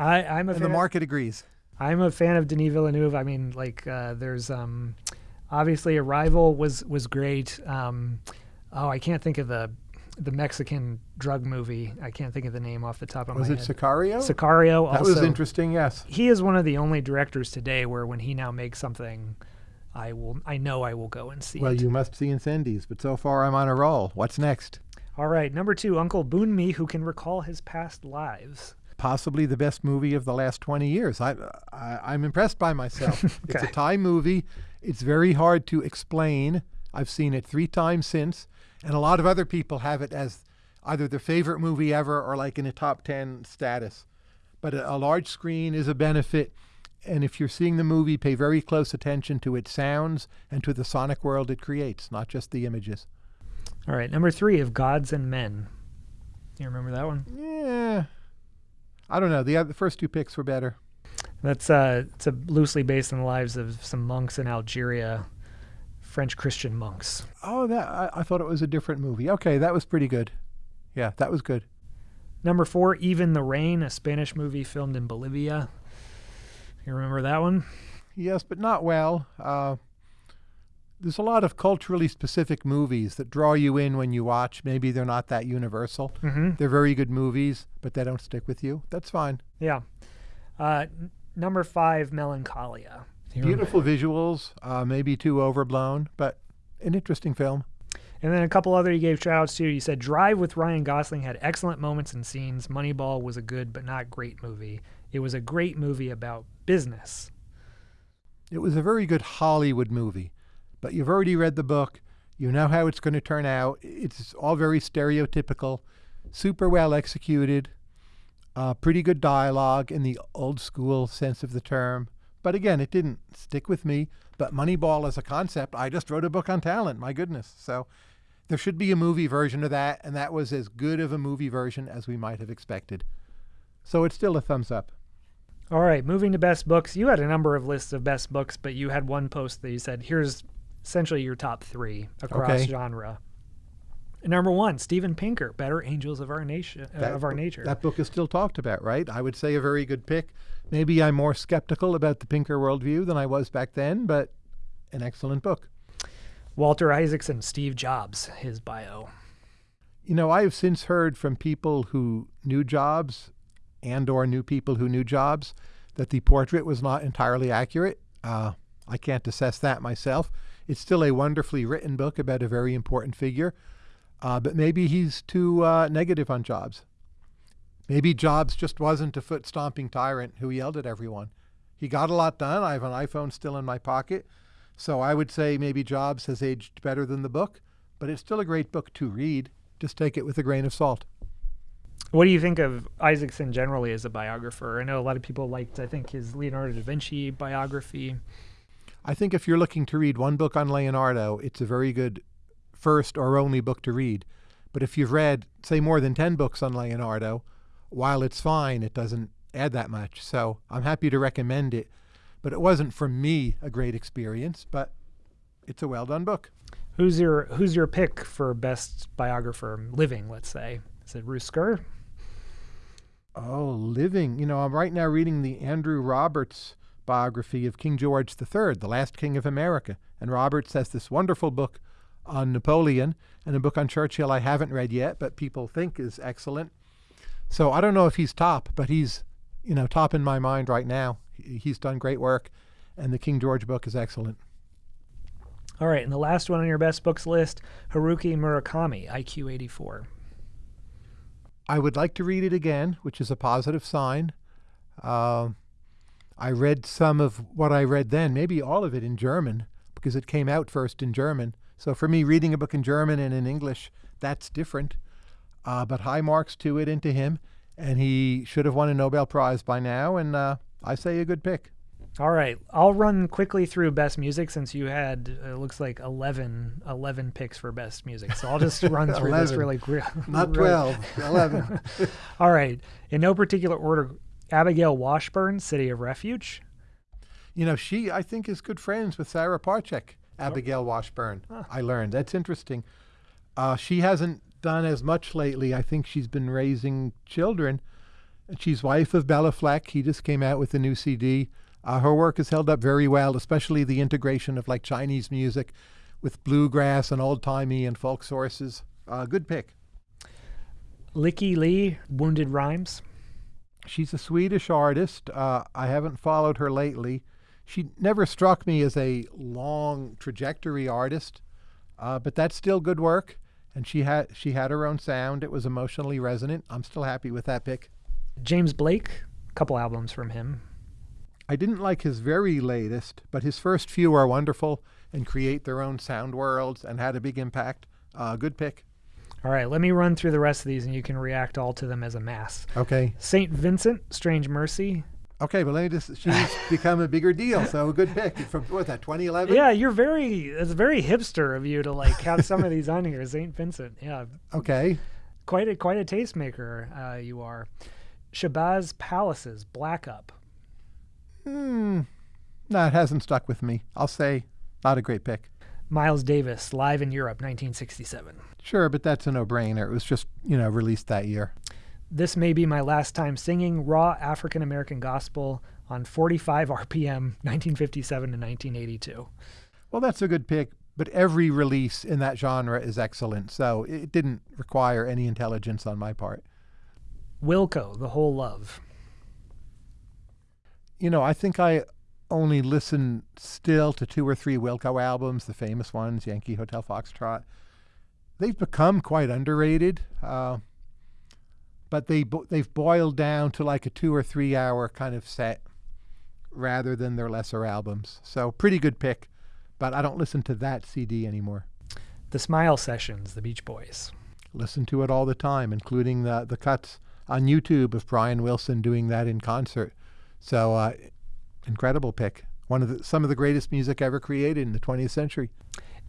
I I'm a and fan. the market agrees. I'm a fan of Denis Villeneuve. I mean, like, uh, there's um, obviously Arrival was was great. Um, oh, I can't think of the the Mexican drug movie. I can't think of the name off the top of Was my head. Was it. Sicario? Sicario. that also, was interesting. Yes. He is one of the only directors today where when he now makes something, I will. I know I will go and see Well, it. you must see Incendies, but so far I'm on a roll. What's next? All right, number two, Uncle Boon Me, who can recall his past lives. Possibly the best movie of the last 20 years. I, I, I'm impressed by myself. It's a Okay. Thai movie. It's very hard to explain. I've seen it three times since, and a lot of other people have it as either their favorite movie ever or like in a top 10 status. But a, a large screen is a benefit. And if you're seeing the movie, pay very close attention to its sounds and to the sonic world it creates, not just the images. All right, number three, of Gods and Men. You remember that one? Yeah. I don't know. The, the first two picks were better. That's uh, it's a loosely based on the lives of some monks in Algeria, French Christian monks. Oh, that I, I thought it was a different movie. Okay, that was pretty good. Yeah, that was good. Number four, Even the Rain, a Spanish movie filmed in Bolivia. You remember that one? Yes, but not well. Uh, there's a lot of culturally specific movies that draw you in when you watch. Maybe they're not that universal. Mm-hmm. They're very good movies, but they don't stick with you. That's fine. Yeah. Uh, n- number five, Melancholia. Beautiful visuals, uh, maybe too overblown, but an interesting film. And then a couple other you gave shout outs to. You said Drive with Ryan Gosling had excellent moments and scenes. Moneyball was a good but not great movie. It was a great movie about business. It was a very good Hollywood movie, but you've already read the book. You know how it's going to turn out. It's all very stereotypical, super well executed, uh, pretty good dialogue in the old school sense of the term. But again, it didn't stick with me. But Moneyball as a concept, I just wrote a book on talent. My goodness. So there should be a movie version of that, and that was as good of a movie version as we might have expected. So it's still a thumbs up. All right, moving to best books. You had a number of lists of best books, but you had one post that you said, here's essentially your top three across Okay. genre. Number one, Steven Pinker, Better Angels of Our Nation, uh, That of Our Nature. That book is still talked about, right? I would say a very good pick. Maybe I'm more skeptical about the Pinker worldview than I was back then, but an excellent book. Walter Isaacson, Steve Jobs, his bio. You know, I have since heard from people who knew Jobs and or knew people who knew Jobs that the portrait was not entirely accurate. Uh, I can't assess that myself. It's still a wonderfully written book about a very important figure, uh, but maybe he's too uh, negative on Jobs. Maybe Jobs just wasn't a foot stomping tyrant who yelled at everyone. He got a lot done. I have an iPhone still in my pocket, So I would say maybe Jobs has aged better than the book, but it's still a great book to read. Just take it with a grain of salt. What do you think of Isaacson generally as a biographer? I know a lot of people liked, I think, his Leonardo da Vinci biography. I think if you're looking to read one book on Leonardo, it's a very good first or only book to read. But if you've read, say, more than 10 books on Leonardo, while it's fine, it doesn't add that much. So I'm happy to recommend it. But it wasn't for me a great experience, but it's a well done book. Who's your Who's your pick for best biographer living? Let's say is it Ruth Scurr? Oh, living. You know, I'm right now reading the Andrew Roberts biography of King George III, the last king of America. And Roberts has this wonderful book on Napoleon and a book on Churchill I haven't read yet, but people think is excellent. So I don't know if he's top, but he's, you know, top in my mind right now. He's done great work, and the King George book is excellent. All right, and the last one on your best books list, Haruki Murakami, IQ 84. I would like to read it again, which is a positive sign. Uh, I read some of what I read then, maybe all of it in German, because it came out first in German. So for me, reading a book in German and in English, that's different. Uh, but high marks to it and to him, and he should have won a Nobel Prize by now, and uh, I say a good pick. All right, I'll run quickly through best music since you had it looks like 11, 11 picks for best music. So I'll just run through this really quick. Not 12, 11. All right, in no particular order, Abigail Washburn, City of Refuge. You know, she I think is good friends with Sarah Parcak. Abigail Washburn. Huh. I learned. That's interesting. Uh, she hasn't done as much lately. I think she's been raising children. She's wife of Béla Fleck. He just came out with a new CD. Uh, her work has held up very well, especially the integration of like Chinese music with bluegrass and old timey and folk sources. Uh, good pick. Lykke Li, Wounded Rhymes. She's a Swedish artist. Uh, I haven't followed her lately she never struck me as a long trajectory artist, uh, but that's still good work. And she had she had her own sound. It was emotionally resonant. I'm still happy with that pick. James Blake, a couple albums from him. I didn't like his very latest, but his first few are wonderful and create their own sound worlds and had a big impact. Uh, good pick. All right, let me run through the rest of these and you can react all to them as a mass. Okay. St. Vincent, Strange Mercy, Okay, but let me just. She's become a bigger deal, so a good pick from what that 2011. Yeah, you're very. It's very hipster of you to like have some of these on here. Saint Vincent, yeah. Okay. Quite a quite a tastemaker, uh, you are. Shabazz Palaces, Black Up. Hmm. No, it hasn't stuck with me. I'll say not a great pick. Miles Davis, live in Europe, 1967. Sure, but that's a no-brainer. It was just you know released that year. This may be my last time singing raw African American gospel on 45 RPM, 1957 to 1982. Well, that's a good pick, but every release in that genre is excellent, so it didn't require any intelligence on my part. Wilco, The Whole Love. You know, I think I only listen still to two or three Wilco albums, the famous ones, Yankee Hotel Foxtrot. They've become quite underrated. Uh, but they they've boiled down to like a two or three hour kind of set rather than their lesser albums. So pretty good pick, but I don't listen to that CD anymore. The Smile Sessions, the Beach Boys. Listen to it all the time, including the the cuts on YouTube of Brian Wilson doing that in concert. So uh, incredible pick. One of the, some of the greatest music ever created in the 20th century.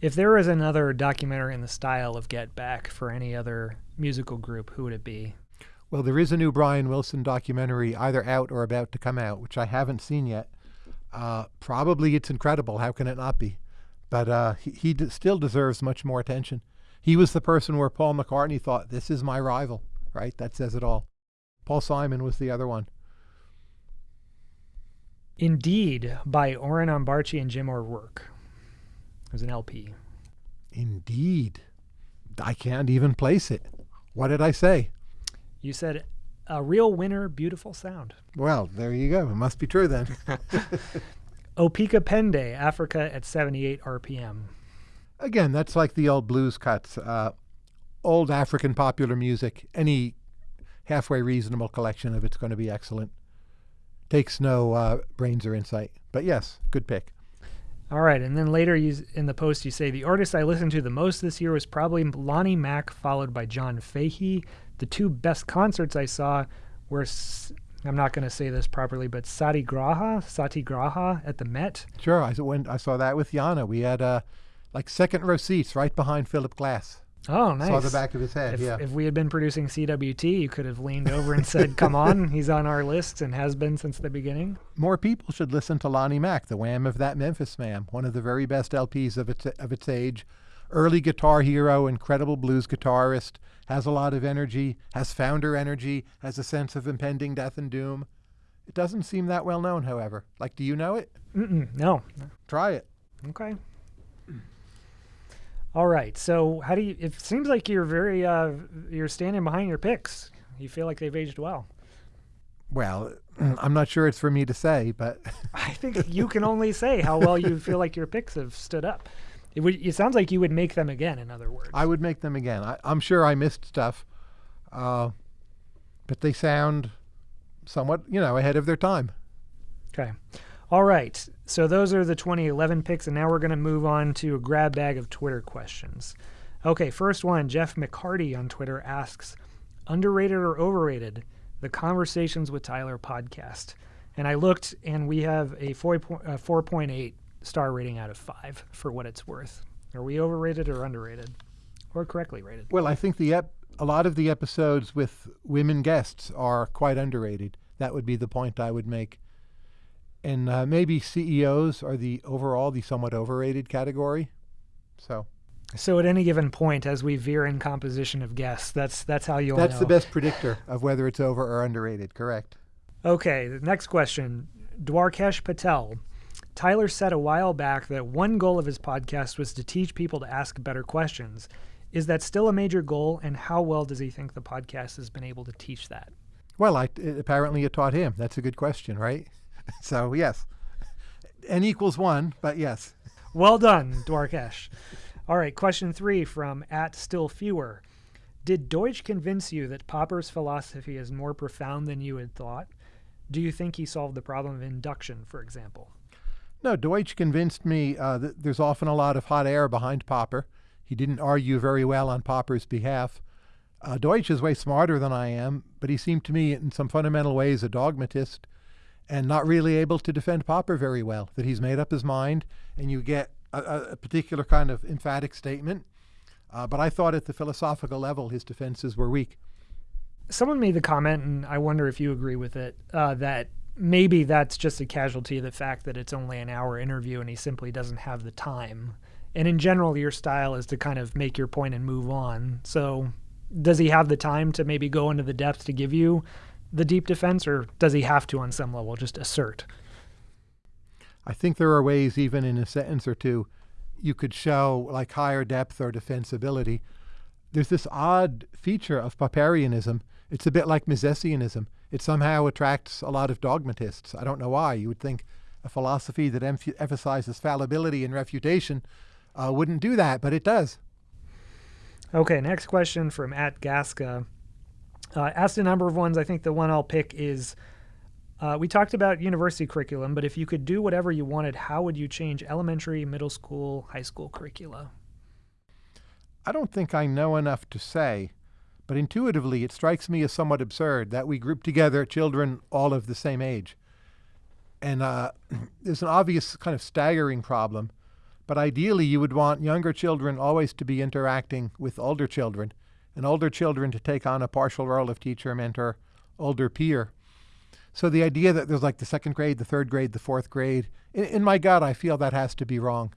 If there was another documentary in the style of Get Back for any other musical group, who would it be? Well, there is a new Brian Wilson documentary either out or about to come out, which I haven't seen yet. Uh, probably it's incredible. How can it not be? But uh, he, he d- still deserves much more attention. He was the person where Paul McCartney thought, this is my rival, right? That says it all. Paul Simon was the other one. Indeed, by Oren Ambarchi and Jim O'Rourke. It was an LP. Indeed. I can't even place it. What did I say? You said a real winner, beautiful sound. Well, there you go. It must be true then. Opika Pende, Africa at 78 RPM. Again, that's like the old blues cuts. Uh, old African popular music. Any halfway reasonable collection of it's going to be excellent. Takes no uh, brains or insight. But yes, good pick. All right, and then later you, in the post you say the artist I listened to the most this year was probably Lonnie Mack, followed by John Fahey. The two best concerts I saw were I'm not going to say this properly, but Satyagraha, Satyagraha at the Met. Sure, I when I saw that with Yana, we had uh, like second row seats right behind Philip Glass. Oh, nice. Saw the back of his head. If, yeah. if we had been producing CWT, you could have leaned over and said, "Come on, he's on our list and has been since the beginning." More people should listen to Lonnie Mack, the Wham of that Memphis man, one of the very best LPs of its of its age. Early guitar hero, incredible blues guitarist, has a lot of energy, has founder energy, has a sense of impending death and doom. It doesn't seem that well known, however. Like, do you know it? Mm-mm, no. Try it. Okay. All right. So, how do you? It seems like you're very uh, you're standing behind your picks. You feel like they've aged well. Well, I'm not sure it's for me to say, but I think you can only say how well you feel like your picks have stood up. It, would, it sounds like you would make them again. In other words, I would make them again. I, I'm sure I missed stuff, uh, but they sound somewhat, you know, ahead of their time. Okay. All right. So those are the 2011 picks, and now we're going to move on to a grab bag of Twitter questions. Okay, first one Jeff McCarty on Twitter asks Underrated or overrated? The Conversations with Tyler podcast. And I looked, and we have a 4 point- uh, 4.8 star rating out of 5 for what it's worth. Are we overrated or underrated? Or correctly rated? Well, I think the ep- a lot of the episodes with women guests are quite underrated. That would be the point I would make. And uh, maybe CEOs are the overall the somewhat overrated category. So So at any given point, as we veer in composition of guests, that's that's how you'll that's know. the best predictor of whether it's over or underrated. Correct. Okay, the next question. Dwarkesh Patel. Tyler said a while back that one goal of his podcast was to teach people to ask better questions. Is that still a major goal, and how well does he think the podcast has been able to teach that? Well, I, apparently it taught him. That's a good question, right? so yes, n equals one, but yes. Well done, Dwarkesh. All right, question three from at still fewer. Did Deutsch convince you that Popper's philosophy is more profound than you had thought? Do you think he solved the problem of induction, for example? No, Deutsch convinced me uh, that there's often a lot of hot air behind Popper. He didn't argue very well on Popper's behalf. Uh, Deutsch is way smarter than I am, but he seemed to me in some fundamental ways a dogmatist and not really able to defend Popper very well. That he's made up his mind and you get a, a- particular kind of emphatic statement. Uh, but I thought at the philosophical level his defenses were weak. someone made the comment, and I wonder if you agree with it, uh, that maybe that's just a casualty of the fact that it's only an hour interview and he simply doesn't have the time. And in general, your style is to kind of make your point and move on. So, does he have the time to maybe go into the depth to give you the deep defense, or does he have to, on some level, just assert? I think there are ways, even in a sentence or two, you could show like higher depth or defensibility. There's this odd feature of Popperianism. It's a bit like Misesianism. It somehow attracts a lot of dogmatists. I don't know why. You would think a philosophy that emph- emphasizes fallibility and refutation uh, wouldn't do that, but it does. Okay, next question from at Gasca. Uh, asked a number of ones. I think the one I'll pick is uh, we talked about university curriculum, but if you could do whatever you wanted, how would you change elementary, middle school, high school curricula? I don't think I know enough to say, but intuitively it strikes me as somewhat absurd that we group together children all of the same age. And uh, there's an obvious kind of staggering problem, but ideally you would want younger children always to be interacting with older children, and older children to take on a partial role of teacher, mentor, older peer. So the idea that there's like the second grade, the third grade, the fourth grade, in, in my gut, I feel that has to be wrong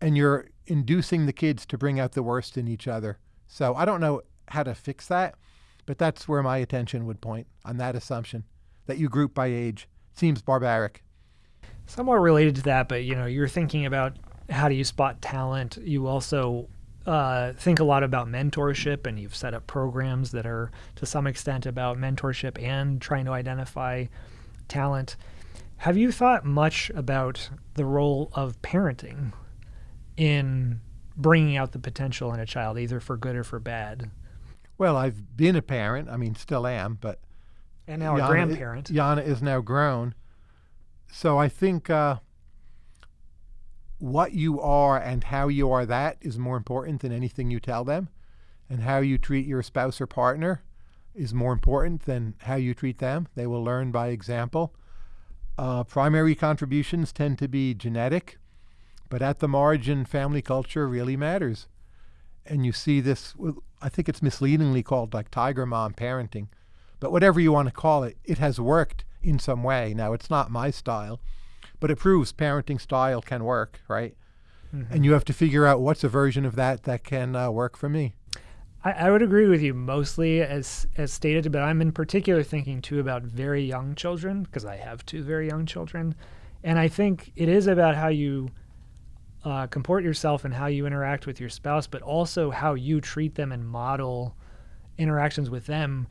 and you're inducing the kids to bring out the worst in each other. So I don't know how to fix that, but that's where my attention would point on that assumption that you group by age. Seems barbaric. Somewhat related to that, but you know, you're thinking about how do you spot talent. You also uh, think a lot about mentorship, and you've set up programs that are to some extent about mentorship and trying to identify talent. Have you thought much about the role of parenting in bringing out the potential in a child, either for good or for bad? Well, I've been a parent. I mean, still am, but And now a Yana i- grandparent. Yana is now grown. So I think uh, what you are and how you are that is more important than anything you tell them. And how you treat your spouse or partner is more important than how you treat them. They will learn by example. Uh, primary contributions tend to be genetic, but at the margin, family culture really matters. And you see this, I think it's misleadingly called like tiger mom parenting. But whatever you want to call it, it has worked in some way. Now, it's not my style, but it proves parenting style can work, right? Mm-hmm. And you have to figure out what's a version of that that can uh, work for me. I, I, would agree with you mostly as as stated, but I'm in particular thinking too about very young children because I have two very young children, and I think it is about how you uh, comport yourself and how you interact with your spouse, but also how you treat them and model interactions with them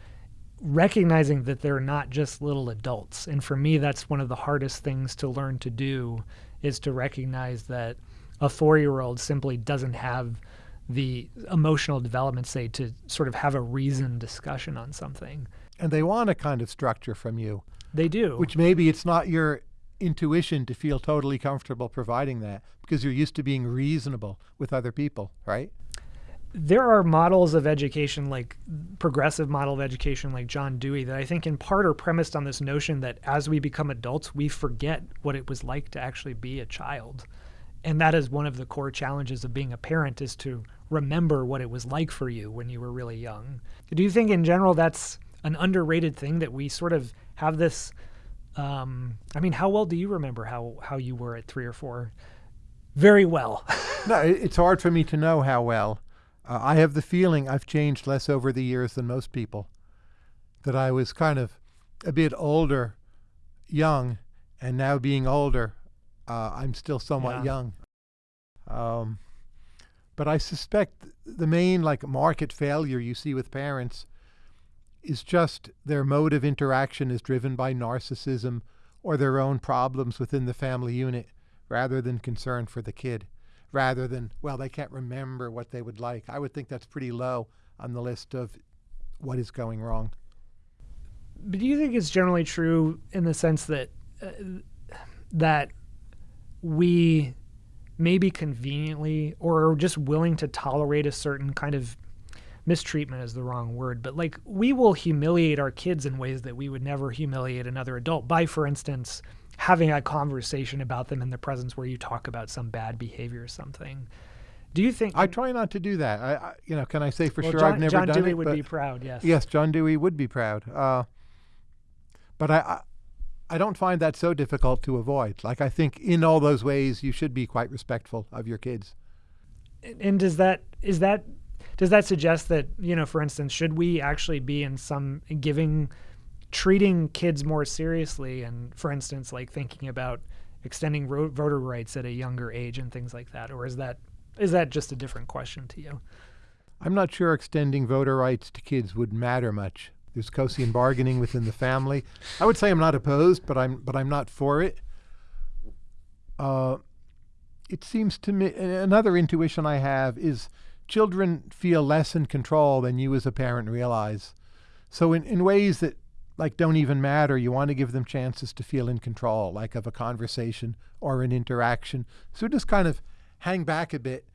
recognizing that they're not just little adults. And for me, that's one of the hardest things to learn to do is to recognize that a four year old simply doesn't have the emotional development, say, to sort of have a reasoned discussion on something. And they want a kind of structure from you. They do. Which maybe it's not your intuition to feel totally comfortable providing that because you're used to being reasonable with other people, right? There are models of education like progressive model of education like john dewey that i think in part are premised on this notion that as we become adults we forget what it was like to actually be a child. And that is one of the core challenges of being a parent is to remember what it was like for you when you were really young. Do you think in general that's an underrated thing that we sort of have this um, i mean how well do you remember how how you were at three or four? Very well. No it's hard for me to know how well uh, I have the feeling I've changed less over the years than most people. That I was kind of a bit older, young, and now being older, uh, I'm still somewhat yeah. young. Um, but I suspect the main like market failure you see with parents is just their mode of interaction is driven by narcissism or their own problems within the family unit rather than concern for the kid rather than, well, they can't remember what they would like. I would think that's pretty low on the list of what is going wrong. But do you think it's generally true in the sense that uh, that we maybe conveniently or are just willing to tolerate a certain kind of mistreatment is the wrong word, but like we will humiliate our kids in ways that we would never humiliate another adult by, for instance, having a conversation about them in the presence where you talk about some bad behavior or something. Do you think? I try not to do that. I, I you know, can I say for well, sure John, I've never John done Dewey it? would be proud. Yes. Yes, John Dewey would be proud. Uh, but I, I, I don't find that so difficult to avoid. Like I think in all those ways, you should be quite respectful of your kids. And does that is that does that suggest that you know, for instance, should we actually be in some giving treating kids more seriously and for instance like thinking about extending ro- voter rights at a younger age and things like that or is that is that just a different question to you? I'm not sure extending voter rights to kids would matter much. There's Coasian bargaining within the family. I would say i'm not opposed but i'm but i'm not for it. Uh, it seems to me another intuition i have is children feel less in control than you as a parent realize. So in, in ways that like don't even matter. You want to give them chances to feel in control, like of a conversation or an interaction. So just kind of hang back a bit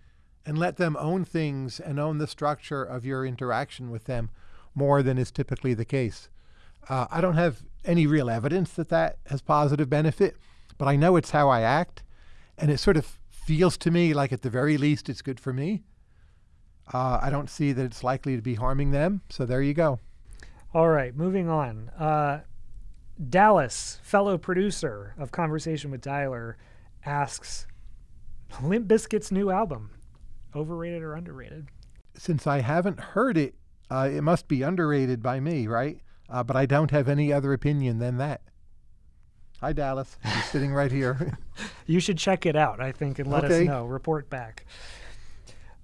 and let them own things and own the structure of your interaction with them more than is typically the case. Uh, I don't have any real evidence that that has positive benefit, but I know it's how I act, and it sort of feels to me like at the very least it's good for me. Uh, I don't see that it's likely to be harming them, so there you go. All right, moving on. Uh, Dallas, fellow producer of Conversation with Tyler, asks Limp Bizkit's new album, overrated or underrated? Since I haven't heard it, uh, it must be underrated by me, right? Uh, but I don't have any other opinion than that. Hi, Dallas. He's sitting right here. you should check it out, I think, and let okay. us know. Report back.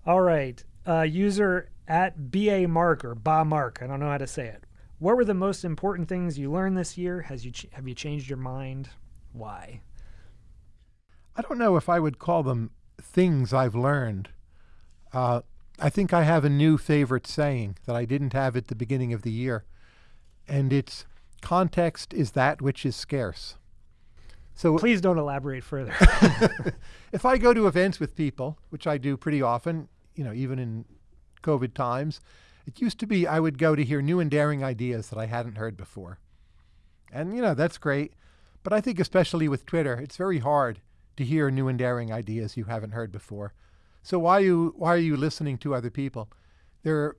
All right. Uh, user at BA Mark or Ba Mark. I don't know how to say it. What were the most important things you learned this year? Has you ch- have you changed your mind? Why? I don't know if I would call them things I've learned. Uh, I think I have a new favorite saying that I didn't have at the beginning of the year, and it's context is that which is scarce. So Please don't elaborate further. if I go to events with people, which I do pretty often, you know, even in COVID times, it used to be I would go to hear new and daring ideas that I hadn't heard before. And, you know, that's great. But I think, especially with Twitter, it's very hard to hear new and daring ideas you haven't heard before. So why you, why are you listening to other people? They're,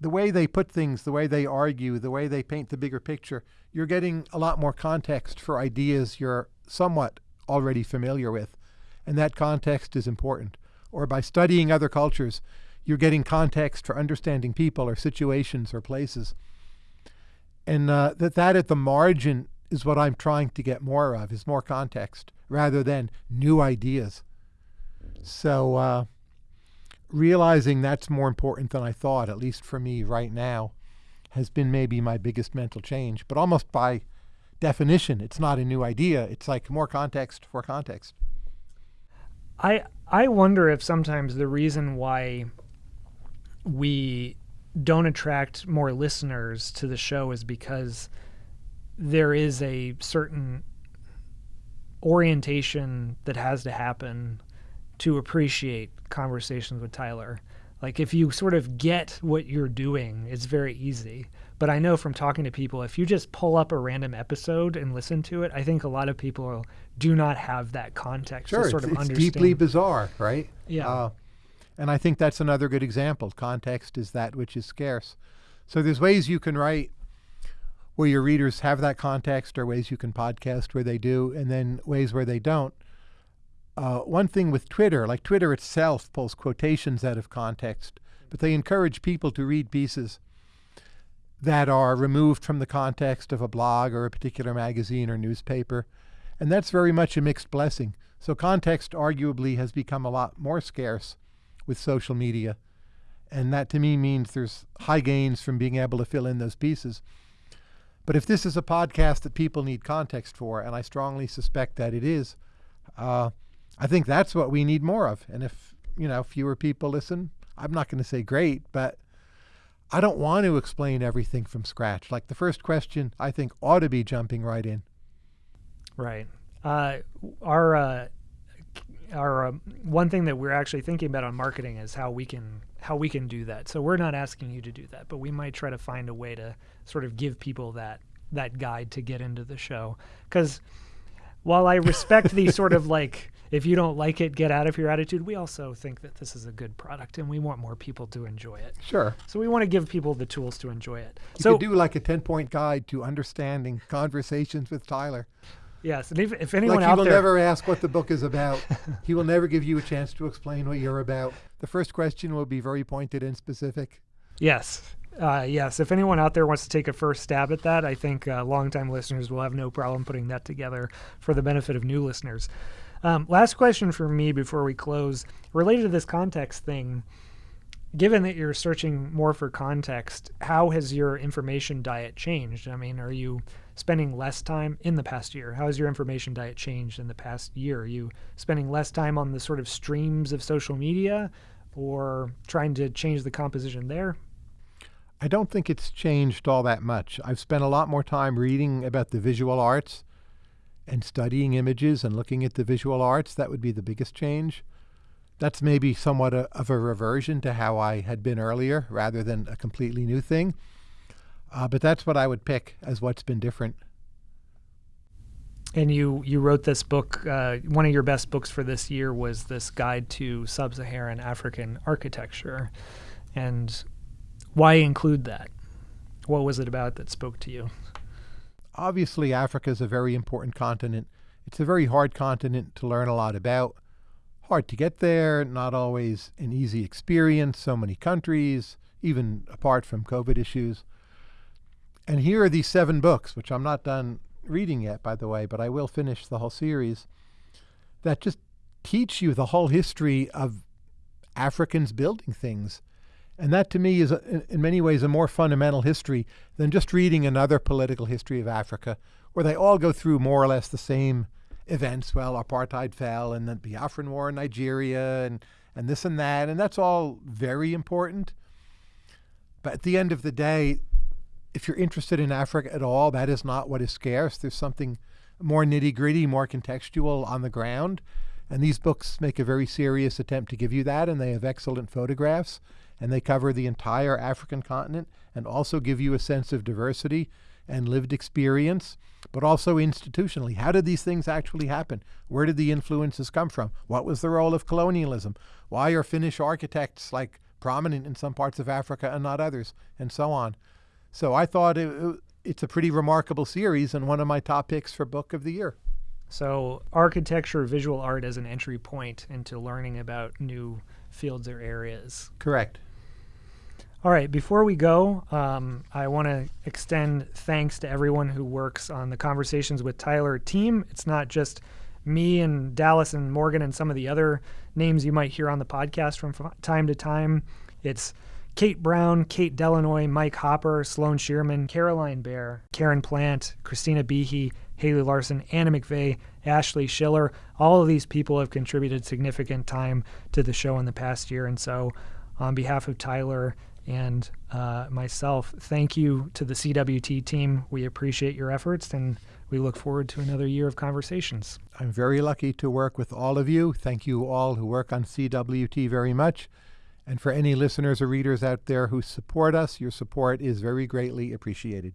the way they put things, the way they argue, the way they paint the bigger picture, you're getting a lot more context for ideas you're somewhat already familiar with. And that context is important. Or by studying other cultures, you're getting context for understanding people or situations or places. And uh, that, that at the margin is what I'm trying to get more of, is more context rather than new ideas. So uh, realizing that's more important than I thought, at least for me right now, has been maybe my biggest mental change. But almost by definition, it's not a new idea. It's like more context for context. I I wonder if sometimes the reason why we don't attract more listeners to the show is because there is a certain orientation that has to happen to appreciate conversations with Tyler. Like if you sort of get what you're doing, it's very easy. But I know from talking to people, if you just pull up a random episode and listen to it, I think a lot of people do not have that context sure, to sort it's, of it's understand. deeply bizarre, right? Yeah. Uh, and I think that's another good example. Context is that which is scarce. So there's ways you can write where your readers have that context, or ways you can podcast where they do, and then ways where they don't. Uh, one thing with Twitter, like Twitter itself pulls quotations out of context, but they encourage people to read pieces that are removed from the context of a blog or a particular magazine or newspaper. And that's very much a mixed blessing. So context arguably has become a lot more scarce with social media. And that to me means there's high gains from being able to fill in those pieces. But if this is a podcast that people need context for, and I strongly suspect that it is, uh, I think that's what we need more of. And if you know fewer people listen, I'm not going to say great, but I don't want to explain everything from scratch. Like the first question, I think ought to be jumping right in. Right. Uh, our uh, our um, one thing that we're actually thinking about on marketing is how we can how we can do that. So we're not asking you to do that, but we might try to find a way to sort of give people that that guide to get into the show. Because while I respect the sort of like if you don't like it, get out of your attitude, we also think that this is a good product and we want more people to enjoy it. Sure. So we want to give people the tools to enjoy it. You so could do like a 10 point guide to understanding conversations with Tyler. Yes, and if, if anyone Like he will there, never ask what the book is about. he will never give you a chance to explain what you're about. The first question will be very pointed and specific. Yes. Uh, yes. If anyone out there wants to take a first stab at that, I think uh, longtime listeners will have no problem putting that together for the benefit of new listeners. Um, last question for me before we close, related to this context thing. Given that you're searching more for context, how has your information diet changed? I mean, are you spending less time in the past year? How has your information diet changed in the past year? Are you spending less time on the sort of streams of social media or trying to change the composition there? I don't think it's changed all that much. I've spent a lot more time reading about the visual arts and studying images and looking at the visual arts. That would be the biggest change. That's maybe somewhat a, of a reversion to how I had been earlier rather than a completely new thing. Uh, but that's what I would pick as what's been different. And you you wrote this book. Uh, one of your best books for this year was this guide to sub-Saharan African architecture, and why include that? What was it about that spoke to you? Obviously, Africa is a very important continent. It's a very hard continent to learn a lot about. Hard to get there, not always an easy experience, so many countries, even apart from COVID issues. And here are these seven books, which I'm not done reading yet, by the way, but I will finish the whole series, that just teach you the whole history of Africans building things. And that to me is, uh, a, in many ways, a more fundamental history than just reading another political history of Africa, where they all go through more or less the same events. Well, apartheid fell, and then the Biafran War in Nigeria, and, and this and that. And that's all very important. But at the end of the day, if you're interested in Africa at all, that is not what is scarce. There's something more nitty gritty, more contextual on the ground. And these books make a very serious attempt to give you that, and they have excellent photographs, and they cover the entire African continent and also give you a sense of diversity and lived experience, but also institutionally. How did these things actually happen? Where did the influences come from? What was the role of colonialism? Why are Finnish architects like prominent in some parts of Africa and not others, and so on. So I thought it, it, it's a pretty remarkable series and one of my top picks for book of the year. So architecture, visual art as an entry point into learning about new fields or areas. Correct. All right, before we go, um, I want to extend thanks to everyone who works on the Conversations with Tyler team. It's not just me and Dallas and Morgan and some of the other names you might hear on the podcast from time to time. It's Kate Brown, Kate Delanoy, Mike Hopper, Sloan Shearman, Caroline Bear, Karen Plant, Christina Behe, Haley Larson, Anna McVeigh, Ashley Schiller. All of these people have contributed significant time to the show in the past year. And so, on behalf of Tyler and uh, myself, thank you to the CWT team. We appreciate your efforts and we look forward to another year of conversations. I'm very lucky to work with all of you. Thank you all who work on CWT very much. And for any listeners or readers out there who support us, your support is very greatly appreciated.